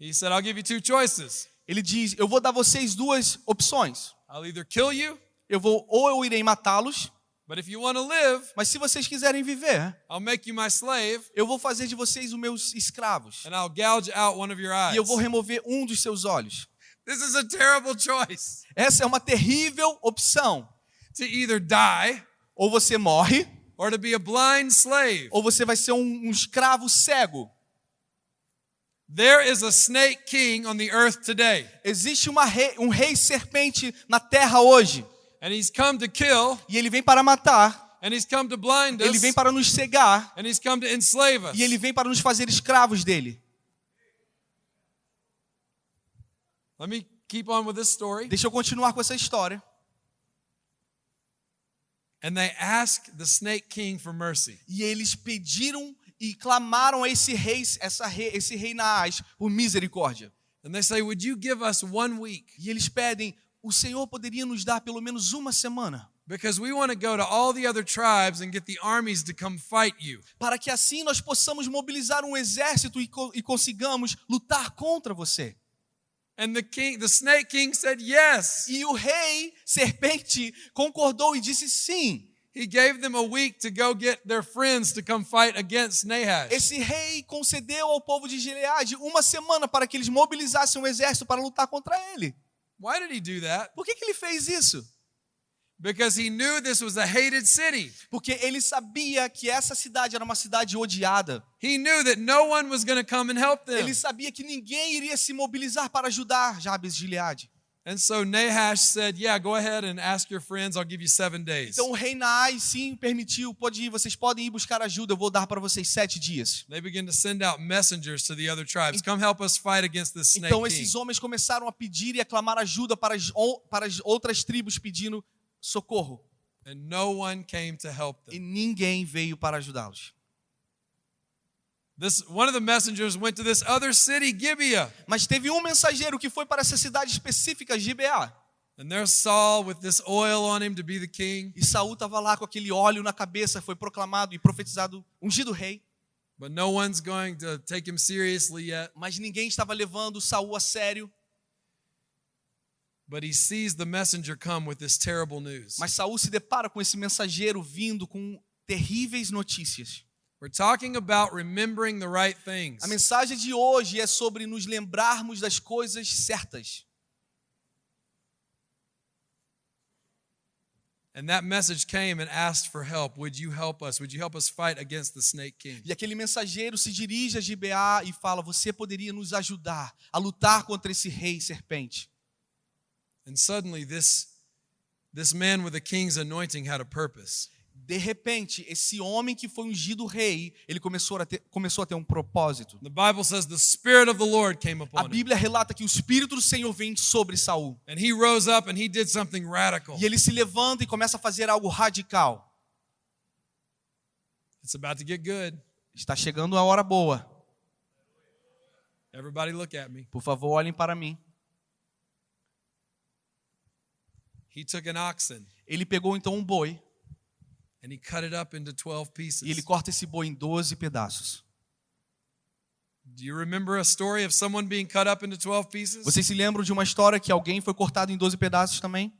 he said, I'll give you two choices. ele diz: "Eu vou dar vocês duas opções. I'll either kill you, Eu vou ou eu irei matá-los, but if you want to live, mas se vocês quiserem viver, I'll make you my slave, eu vou fazer de vocês os meus escravos and I'll gouge out one of your eyes. e eu vou remover um dos seus olhos". This is a terrible choice Essa é uma terrível opção. to either die Ou você morre, or to be a blind slave. ou você vai ser um, um escravo cego. There is a snake king on the earth today, Existe rei- um rei serpente na terra hoje, and he's come to kill, e ele vem para matar, and he's come to blind ele us, vem para nos cegar, and he's come to enslave us. e ele vem para nos fazer escravos dele. Let me keep on with this story. Deixa eu continuar com essa história. And they ask the snake king for mercy. E eles pediram e clamaram a esse rei, essa rei, esse rei Naás por misericórdia. And they say, Would you give us one week? E eles pedem: o Senhor poderia nos dar pelo menos uma semana, Because we want to go to all the other tribes and get the armies to come fight you. para que assim nós possamos mobilizar um exército e, co- e consigamos lutar contra você. And the king, the snake king said yes. E o rei serpente concordou e disse sim. He gave them a week to go get their friends to come fight against Nahash. Esse rei concedeu ao povo de Gileade uma semana para que eles mobilizassem um exército para lutar contra ele. Why did he do that? Por que, que ele fez isso? Because he knew this was a hated city. Porque ele sabia que essa cidade era uma cidade odiada. He knew that no one was going to come and help them. Ele sabia que ninguém iria se mobilizar para ajudar Jabes de Gileade. And so Nahash said, Yeah, go ahead and ask your friends. I'll give you seven days. Então o rei Naás sim permitiu, pode ir, vocês podem ir buscar ajuda, eu vou dar para vocês sete dias. They began to send out messengers to the other tribes. Come help us fight against this snake Então esses homens começaram a pedir e a clamar ajuda para as, para as outras tribos pedindo socorro. And no one came to help E them. ninguém veio para ajudá-los. This one of the messengers went to this other city, Gibeah. Mas teve um mensageiro que foi para essa cidade específica, Gibeá. And there's Saul with this oil on him to be the king. E Saul estava lá com aquele óleo na cabeça, foi proclamado e profetizado, ungido rei. But no one's going to take him seriously yet. Mas ninguém estava levando Saul a sério. But he sees the messenger come with this terrible news. Mas Saul se depara com esse mensageiro vindo com terríveis notícias. We're talking about remembering the right things. A mensagem de hoje é sobre nos lembrarmos das coisas certas. And that message came and asked for help. Would you help us? Would you help us fight against the snake king? E aquele mensageiro se dirige a Gibeá e fala: Você poderia nos ajudar a lutar contra esse rei serpente. And suddenly this this man with the king's anointing had a purpose. De repente, esse homem que foi ungido rei, ele começou a ter, começou a ter um propósito. The Bible says the spirit of the Lord came A. Bíblia relata que o Espírito do Senhor vem sobre Saul. And he rose up and he did something radical. E ele se levanta e começa a fazer algo radical. It's about to get good. Está chegando a hora boa. Everybody look at me. Por favor, olhem para mim. He took an oxen Ele pegou então um boi e ele corta esse boi em 12 pedaços. Do you remember a story of someone being cut up into 12 pieces? Vocês se lembram de uma história que alguém foi cortado em 12 pedaços também?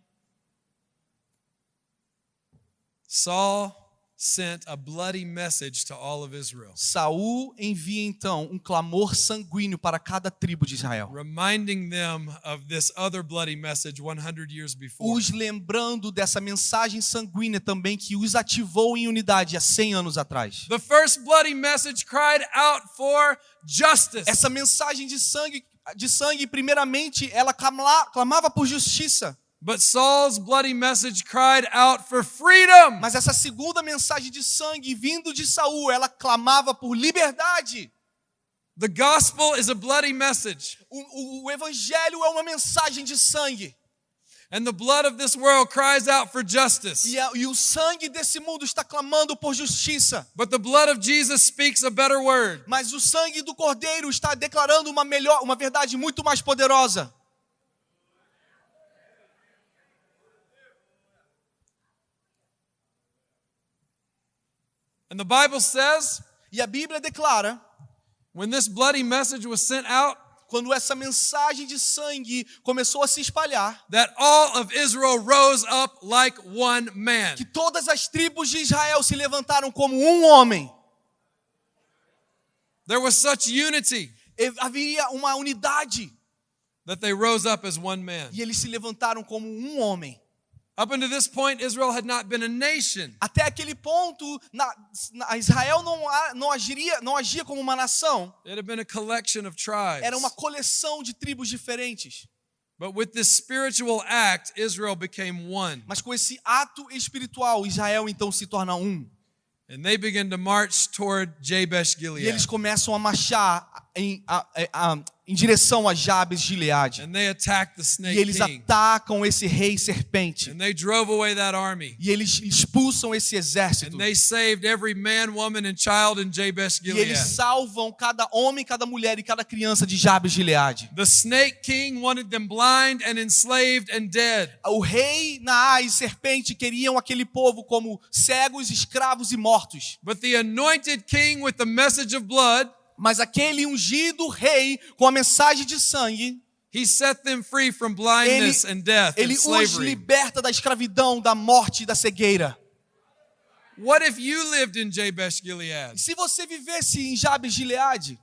Saul sent a bloody message to all of Israel, Saul envia então um clamor sanguíneo para cada tribo de Israel, reminding them of this other bloody message 100 years before. os lembrando dessa mensagem sanguínea também que os ativou em unidade há 100 anos atrás. The first bloody message cried out for justice. Essa mensagem de sangue, de sangue primeiramente, ela clamava por justiça. But Saul's bloody message cried out for freedom. Mas essa segunda mensagem de sangue vindo de Saul, ela clamava por liberdade. The gospel is a bloody message, O, o- o evangelho é uma mensagem de sangue. and the blood of this world cries out for justice. E, a- e o sangue desse mundo está clamando por justiça. But the blood of Jesus speaks a better word. Mas o sangue do Cordeiro está declarando uma melhor, uma verdade muito mais poderosa. And the Bible says E a Bíblia declara, when this bloody message was sent out, quando essa mensagem de sangue começou a se espalhar, that all of Israel rose up like one man. que todas as tribos de Israel se levantaram como um homem. There was such unity Haveria uma unidade that they rose up as one man. e eles se levantaram como um homem. Up until this point, Israel had not been a nation. Até aquele ponto, na, na- Israel não, não, agiria, não agia como uma nação, It had been a collection of tribes. era uma coleção de tribos diferentes. But with this spiritual act, Israel became one. Mas com esse ato espiritual, Israel então se torna um. And they began to march toward Jabesh E Gilead. eles começam a marchar em, a- a- a- em direção a Jabes de Gileade. And they attacked the E snake eles atacam esse rei serpente. And they drove away that army. E eles expulsam esse exército. And they saved every man, woman, and child in Jabesh E eles salvam cada homem, cada mulher e cada criança de Jabes de Gileade. The snake king wanted them blind and enslaved and dead. O rei, Naá e serpente queriam aquele povo como cegos, escravos e mortos. But the anointed king with the message of blood, Mas aquele ungido rei com a mensagem de sangue, he set them free from blindness and death and ele os slavery. liberta da escravidão, da morte e da cegueira. What if you lived in Jabesh Gilead se você vivesse em Jabes de Gileade,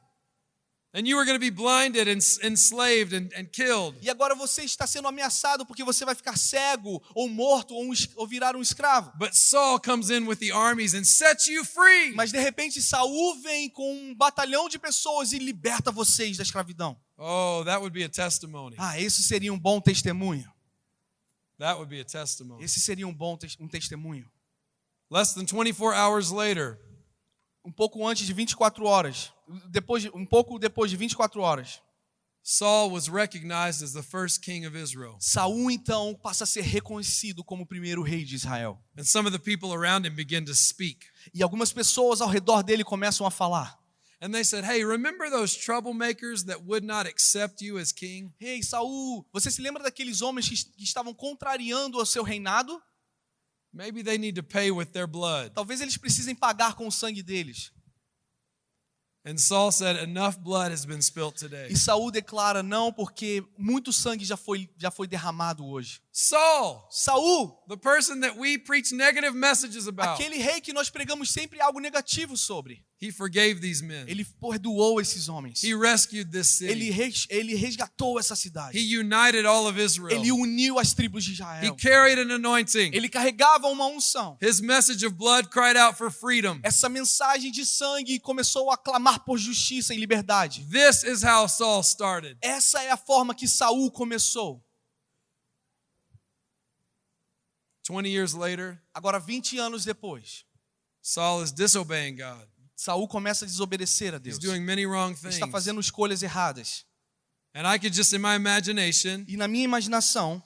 e agora você está sendo ameaçado porque você vai ficar cego, ou morto, ou, um ou virar um escravo. But Saul comes in with the armies and sets you free. Mas de repente Saul vem com um batalhão de pessoas e liberta vocês da escravidão. Oh, that would be a testimony. Ah, esse seria um bom testemunho. That would be a testimony. Esse seria um bom tes- um testemunho. Less than 24 hours later, Um pouco antes de 24 horas, depois de, um pouco depois de 24 horas, Saul was recognized as the first king of Israel. Saul então passa a ser reconhecido como o primeiro rei de Israel. And some of the people around him begin to speak. E algumas pessoas ao redor dele começam a falar: And they said, Hey, remember those troublemakers that would not accept you as king? Rei Saul, você se lembra daqueles homens que, que estavam contrariando o seu reinado? Maybe they need to pay with their blood. Talvez eles precisem pagar com o sangue deles. And Saul said, Enough blood has been spilt today. E Saul declara: Não, porque muito sangue já foi, já foi derramado hoje. Saul, Saul, the person that we preach negative messages about, aquele rei que nós pregamos sempre algo negativo sobre, he forgave these men. ele perdoou esses homens. He rescued this Ele, city. res- ele resgatou essa He cidade. united all of Israel. Ele uniu as tribos de He Israel. carried an anointing. Ele carregava uma unção. His message of blood cried out for freedom. Essa mensagem de sangue começou a clamar por justiça e liberdade. This is how Saul started. Essa é a forma que Saul começou. 20 years later, Agora, 20 anos depois, Saul is disobeying God. Saul começa a desobedecer a He's Deus. doing many wrong things. está fazendo escolhas erradas. And I could just, in my imagination, E na minha imaginação,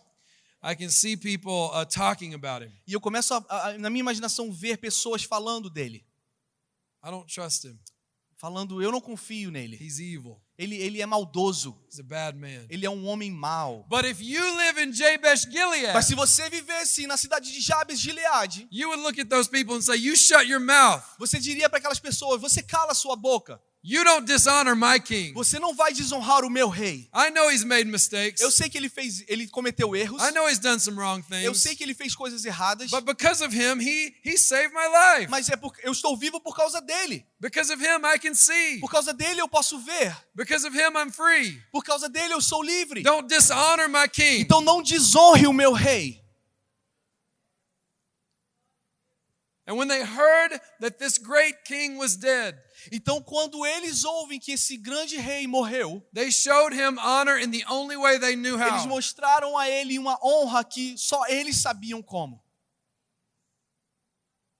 I can see people uh, talking about him. e eu começo a, a- na minha imaginação ver pessoas falando dele, I don't trust him. falando eu não confio nele. He's evil. Ele, ele é maldoso. He's a bad man. Ele é um homem mau. But if you live in Jabesh Gilead, Mas se você vivesse na cidade de Jabes de Gileade, you would look at those people and say, You shut your mouth. você diria para aquelas pessoas: você cala sua boca. You don't dishonor my king. Você não vai desonrar o meu rei. I know he's made mistakes. Eu sei que ele fez, ele cometeu erros. I know he's done some wrong Eu things. sei que ele fez coisas erradas. But because of him, he, he saved my life. Mas é porque eu estou vivo por causa dele. Because of him, I can see. Por causa dele eu posso ver. Because of him, I'm free. Por causa dele eu sou livre. Don't dishonor my king. Então não desonre o meu rei. And when they heard that this great king was dead, Então quando eles ouvem que esse grande rei morreu, they showed him honor in the only way they knew eles mostraram a ele uma honra que só eles sabiam como.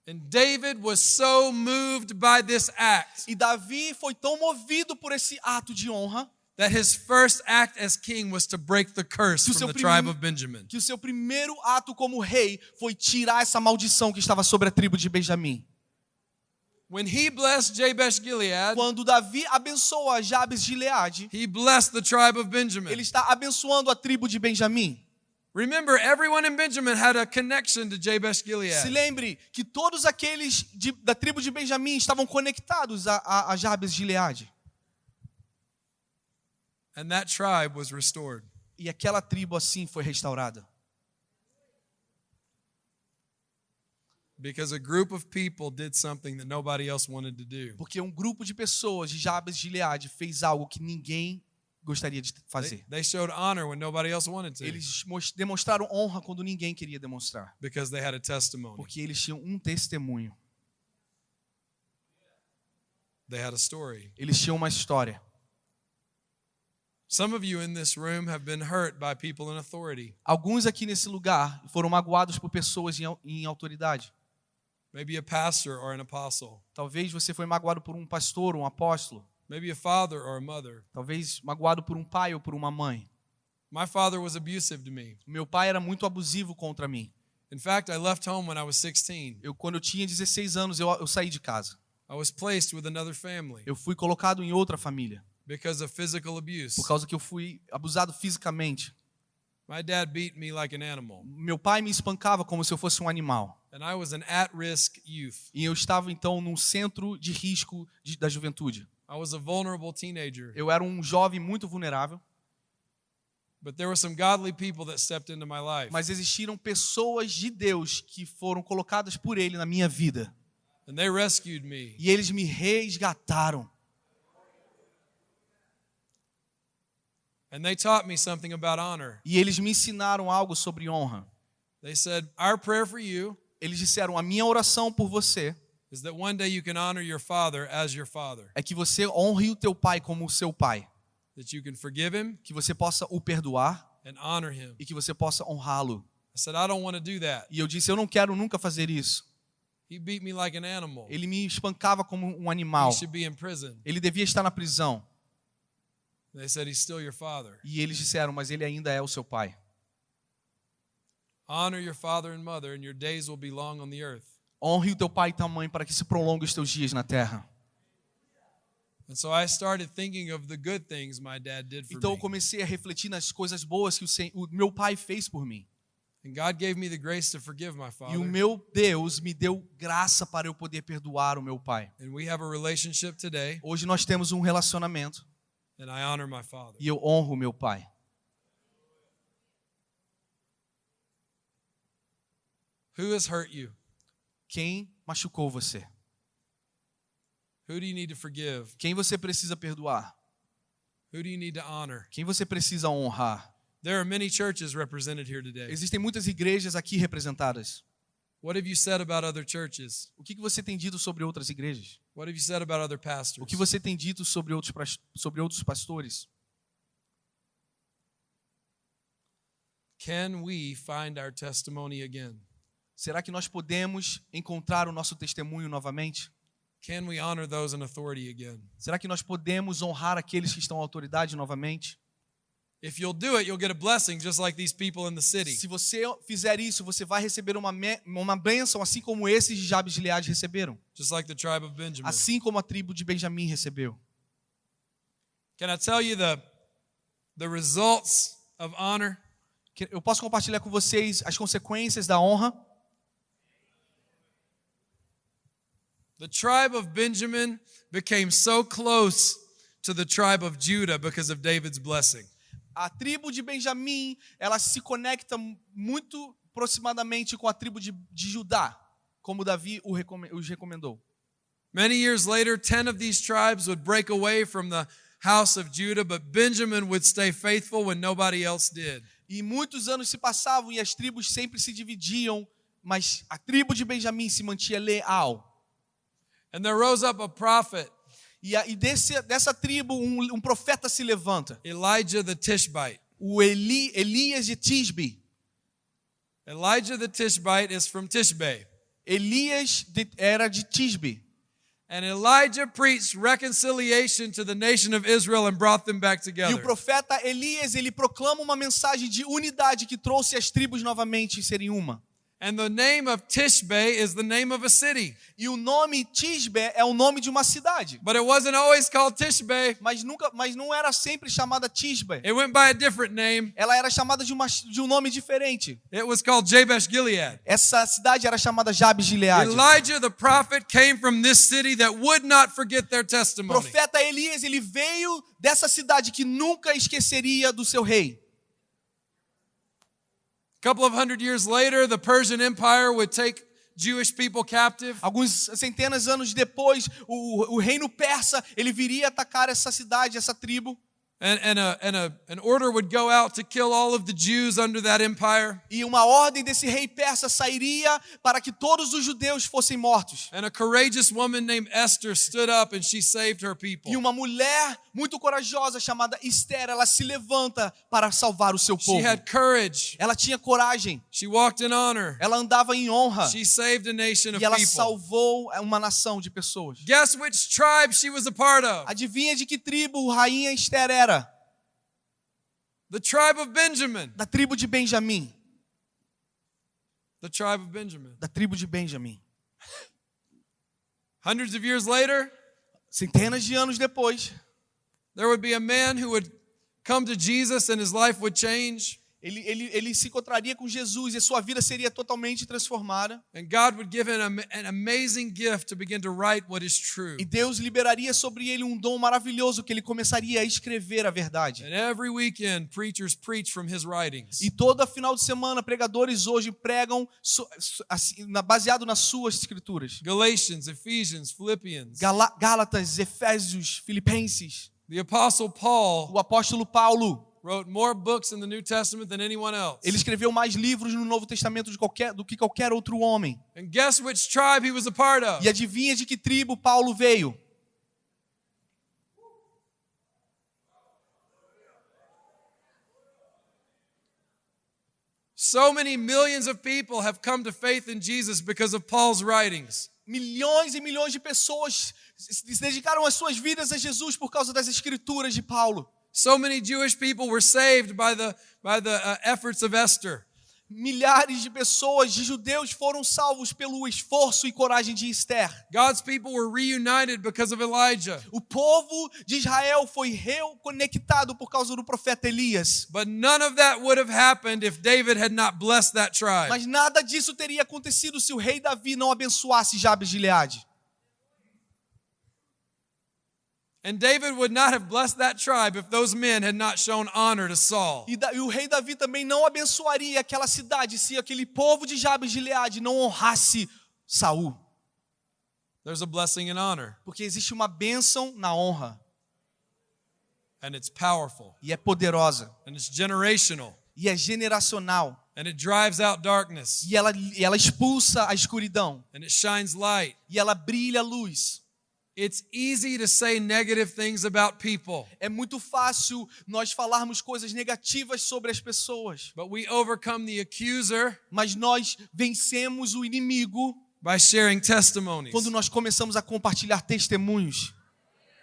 And David was so moved by this act E Davi foi tão movido por esse ato de honra that his first act as king was to break the curse from the tribe of Benjamin. que o seu primeiro ato como rei foi tirar essa maldição que estava sobre a tribo de Benjamim. When he blessed Jabesh Gilead, Quando Davi abençoa Jabes de Gileade, he blessed the tribe of Benjamin. ele está abençoando a tribo de Benjamim. Remember, everyone in Benjamin had a connection to Jabesh Se Gilead. lembre que todos aqueles de- da tribo de Benjamim estavam conectados a, a, a Jabes de Gileade. And that tribe was restored. E aquela tribo assim foi restaurada. Because a group of people did something that nobody else wanted to do. Porque um grupo de pessoas de Jabes de Gileade fez algo que ninguém gostaria de They, fazer. they showed honor when nobody else wanted to. Eles demonstraram honra quando ninguém queria demonstrar. Because they had a testimony. Porque eles tinham um testemunho. They had a story. Eles tinham uma história. Some of you in this room have been hurt by people in authority. Alguns aqui nesse lugar foram magoados por pessoas em, em autoridade. Maybe a pastor or an apostle. Talvez você foi magoado por um pastor, um apóstolo. Maybe a father or a mother. Talvez magoado por um pai ou por uma mãe. My father was abusive to me. Meu pai era muito abusivo contra mim. In fact, I left home when I was 16. Eu, quando eu tinha 16 anos, eu, eu saí de casa. I was placed with another family Eu fui colocado em outra família. because of physical abuse. Por causa que eu fui abusado fisicamente. My dad beat me like an animal, Meu pai me espancava como se eu fosse um animal. and I was an at risk youth. E eu estava então num centro de risco de- da juventude. I was a vulnerable teenager. Eu era um jovem muito vulnerável, But there were some godly people that stepped into my life, mas existiram pessoas de Deus que foram colocadas por ele na minha vida. and they rescued me. E eles me resgataram. And they taught me something about honor. E eles me ensinaram algo sobre honra. They said, Our prayer for you Eles disseram: a minha oração por você is that one day you can honor your father as your father, é que você honre o teu pai como o seu pai, that you can forgive him que você possa o perdoar and honor him. e que você possa honrá-lo. I said, I don't want to do that. E eu disse: eu não quero nunca fazer isso. He beat me like an animal. Ele me espancava como um animal. He should be in prison. Ele devia estar na prisão. They said, He's still your father. E eles disseram: mas ele ainda é o seu pai. Honor your father and mother, and your days will be long on the earth. Honre o teu pai e tua mãe para que se prolongue os teus dias na terra. And so I started thinking of the good things my dad did for Então eu me. comecei a refletir nas coisas boas que o, meu pai fez por mim. And God gave me the grace to forgive my E o meu Deus me deu graça para eu poder perdoar o meu pai. And we have a relationship today, Hoje nós temos um relacionamento e eu honro meu pai. Who has hurt you? Quem machucou você? Who do you need to forgive? Quem você precisa perdoar? Who do you need to honor? Quem você precisa honrar? There are many churches represented here today. Existem muitas igrejas aqui representadas. What have you said about other churches? O que você tem dito sobre outras igrejas? What have you said about other O pastors? que você tem dito sobre outros, sobre outros pastores? Can we find our testimony again? Será que nós podemos encontrar o nosso testemunho novamente? Can we honor those in authority again? Será que nós podemos honrar aqueles que estão à autoridade novamente? If you'll do it, you'll get a blessing just like these people in the city. Se você fizer isso, você vai receber uma, uma bênção, assim como esses de Jabes de Gileade receberam. Just like the tribe of Benjamin. Assim como a tribo de Benjamim recebeu. Can I tell you the, the results of honor? Eu posso compartilhar com vocês as consequências da honra? The tribe of Benjamin became so close to the tribe of Judah because of David's blessing. A tribo de Benjamim, ela se conecta muito aproximadamente com a tribo de, de Judá, como Davi os recomendou. Many years later, 10 of these tribes would break away from the house of Judah, but Benjamin would stay faithful when nobody else did. E muitos anos se passavam e as tribos sempre se dividiam, mas a tribo de Benjamim se mantinha leal. And there rose up a prophet, E, e desse, dessa tribo um, um profeta se levanta, Elijah the Tishbite. o Eli, Elias de Tisbe. Elijah the Tishbite is from Tishbe. Elias de- era de Tisbe. And Elijah preached reconciliation to the nation of Israel and brought them back E o together. profeta Elias, ele proclama uma mensagem de unidade que trouxe as tribos novamente serem uma. And the name of Tishbe is the name of a city. E o nome Tisbe é o nome de uma cidade. But it wasn't always called Tishbe. Mas nunca, mas não era sempre chamada Tisbe. It went by a different name. Ela era chamada de, uma, de um nome diferente. It was called Jabesh Gilead. Essa cidade era chamada Jabes de Gileade. Elijah the prophet came from this city that would not forget their testimony. profeta Elias, ele veio dessa cidade que nunca esqueceria do seu rei. Couple of hundred years later, the Persian Empire would take Jewish people captive. Alguns centenas de anos depois, o, o reino persa, ele viria atacar essa cidade, essa tribo. And, and, a, and a, an order would go out to kill all of the Jews under that empire. E uma ordem desse rei persa sairia para que todos os judeus fossem mortos. And a courageous woman named Esther stood up and she saved her people. E uma mulher muito corajosa chamada Esther, ela se levanta para salvar o seu She povo. had courage. Ela tinha coragem, She walked in honor. ela andava em honra She saved a nation of e ela people. salvou uma nação de pessoas. Guess which tribe she was a part of? Adivinha de que tribo rainha Esther era? The tribe of Benjamin. Da tribo de Benjamim. The tribe of Benjamin. Da tribo de Benjamim. Hundreds of years later, Centenas de anos depois, there would be a man who would come to Jesus and his life would change. Ele, ele, ele se encontraria com Jesus e a sua vida seria totalmente transformada. And God would give him an an amazing gift to begin to write what is true. E Deus liberaria sobre ele um dom maravilhoso que ele começaria a escrever a verdade. And every weekend, preachers preach from his writings. E todo final de semana, pregadores hoje pregam assim, baseado nas suas escrituras. Galatians, Ephesians, Philippians. Gálatas, Efésios, Filipenses. The Apostle Paul O apóstolo Paulo, wrote more books in the New Testament than anyone else. ele escreveu mais livros no Novo Testamento qualquer- do que qualquer outro homem. And guess which tribe he was a part of? E adivinha de que tribo Paulo veio? So many millions of people have come to faith in Jesus because of Paul's writings. Milhões e milhões de pessoas se se dedicaram as suas vidas a Jesus por causa das escrituras de Paulo. So many Jewish people were saved by the, by the uh, efforts of Esther. Milhares de pessoas, de judeus, foram salvos pelo esforço e coragem de Esther. God's people were reunited because of Elijah. O povo de Israel foi reconectado por causa do profeta Elias. But none of that would have happened if David had not blessed that tribe. Mas nada disso teria acontecido se o rei Davi não abençoasse Jabes de Gileade. And David would not have blessed that tribe if those men had not shown honor to Saul. E, da- e o rei Davi também não abençoaria aquela cidade se aquele povo de Jabes de Gileade não honrasse Saul. There's a blessing in honor, Porque existe uma bênção na honra and it's powerful, e é poderosa and it's generational, e é generacional and it drives out darkness, e ela, ela expulsa a escuridão and it shines light. e ela brilha a luz. It's easy to say negative things about people, É muito fácil nós falarmos coisas negativas sobre as pessoas, but we overcome the accuser mas nós vencemos o inimigo by sharing testimonies, quando nós começamos a compartilhar testemunhos.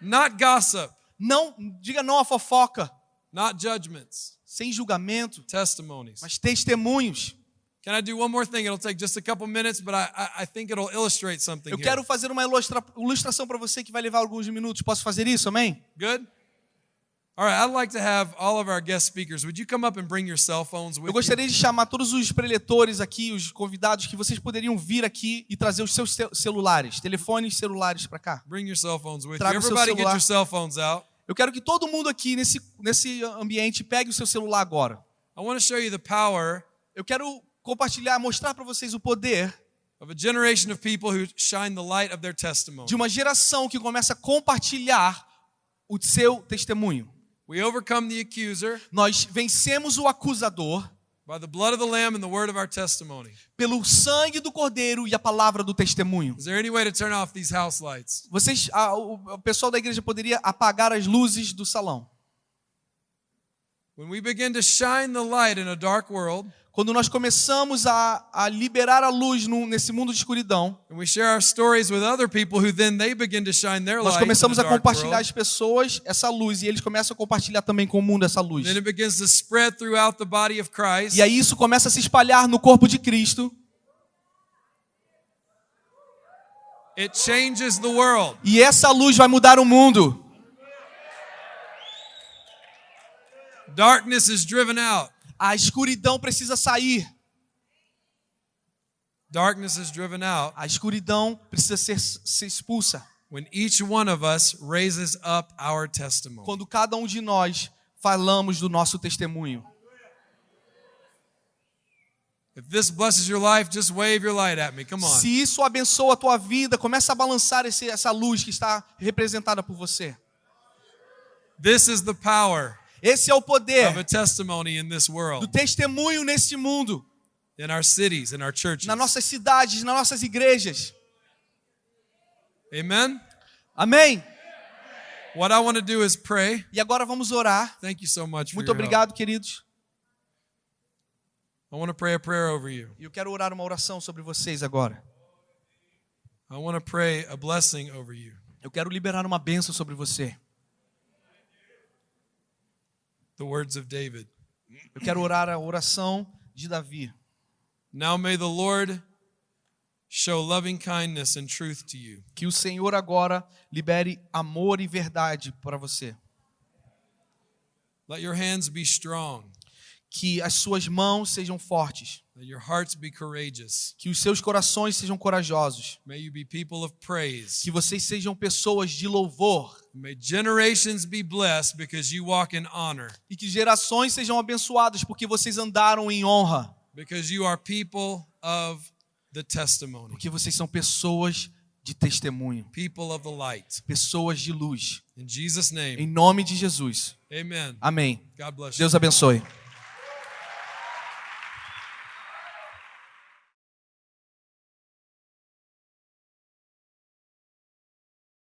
not gossip, Não, diga não à fofoca, not judgments, sem julgamento, testimonies. mas testemunhos. Can I do one more thing? It'll take just a couple minutes, but I, I, think it'll illustrate something Eu here. quero fazer uma ilustra- ilustração para você que vai levar alguns minutos. Posso fazer isso, amém? Good? All right, I'd like to have all of our guest speakers. Would you come up and bring your cell phones with Eu you? gostaria de chamar todos os preletores aqui, os convidados, que vocês poderiam vir aqui e trazer os seus ce- celulares, telefones celulares para cá. Bring your cell phones with you. Traga o seu Everybody get celular. your cell phones out. Eu quero que todo mundo aqui nesse, nesse ambiente pegue o seu celular agora. I want to show you the power Eu quero compartilhar, mostrar para vocês o poder of a generation of people who shine the light of their testimony. de uma geração que começa a compartilhar o seu testemunho. We overcome the accuser Nós vencemos o acusador by the blood of the Lamb and the word of our testimony. pelo sangue do cordeiro e a palavra do testemunho. Is there any way to turn off these house lights? Vocês, a- o, o pessoal da igreja poderia apagar as luzes do salão. When we begin to shine the light in a dark world, Quando nós começamos a, a liberar a luz no- nesse mundo de escuridão, and we share our stories with other people who then they begin to shine their nós light começamos a compartilhar as pessoas essa luz e eles começam a compartilhar também com o mundo essa luz. E aí isso começa a se espalhar no corpo de Cristo It changes the world. e essa luz vai mudar o mundo. Darkness is driven out. A escuridão precisa sair. Darkness is driven out A escuridão precisa ser, ser expulsa. when each one of us raises up our testimony. Quando cada um de nós falamos do nosso testemunho. If this blesses your life, just wave your light at me. Come on. Se isso abençoa a tua vida, começa a balançar esse, essa luz que está representada por você. This is the power Esse é o of a poder testimony in this do testemunho nesse mundo, in our cities, in our churches. nas nossas cidades, nas nossas igrejas. Amen. Amém? What I want to do is pray. E agora vamos orar. Thank you so much Muito your help. obrigado, queridos. I want to pray a prayer over you. Eu quero orar uma oração sobre vocês agora. I want to pray a blessing over you. Eu quero liberar uma bênção sobre você. The words of David. Eu quero orar a oração de Davi. Now may the Lord show loving kindness and truth to you. Que o Senhor agora libere amor e verdade para você. Let your hands be strong. Que as suas mãos sejam fortes. Let your hearts be courageous. Que os seus corações sejam corajosos. May you be people of praise. Que vocês sejam pessoas de louvor. May generations be blessed because you walk in honor, E que gerações sejam abençoadas porque vocês andaram em honra. because you are people of the testimony, Porque vocês são pessoas de testemunho. people of the light. Pessoas de luz. In Jesus' Em nome de Jesus. amen. Amém. God bless you. Deus abençoe.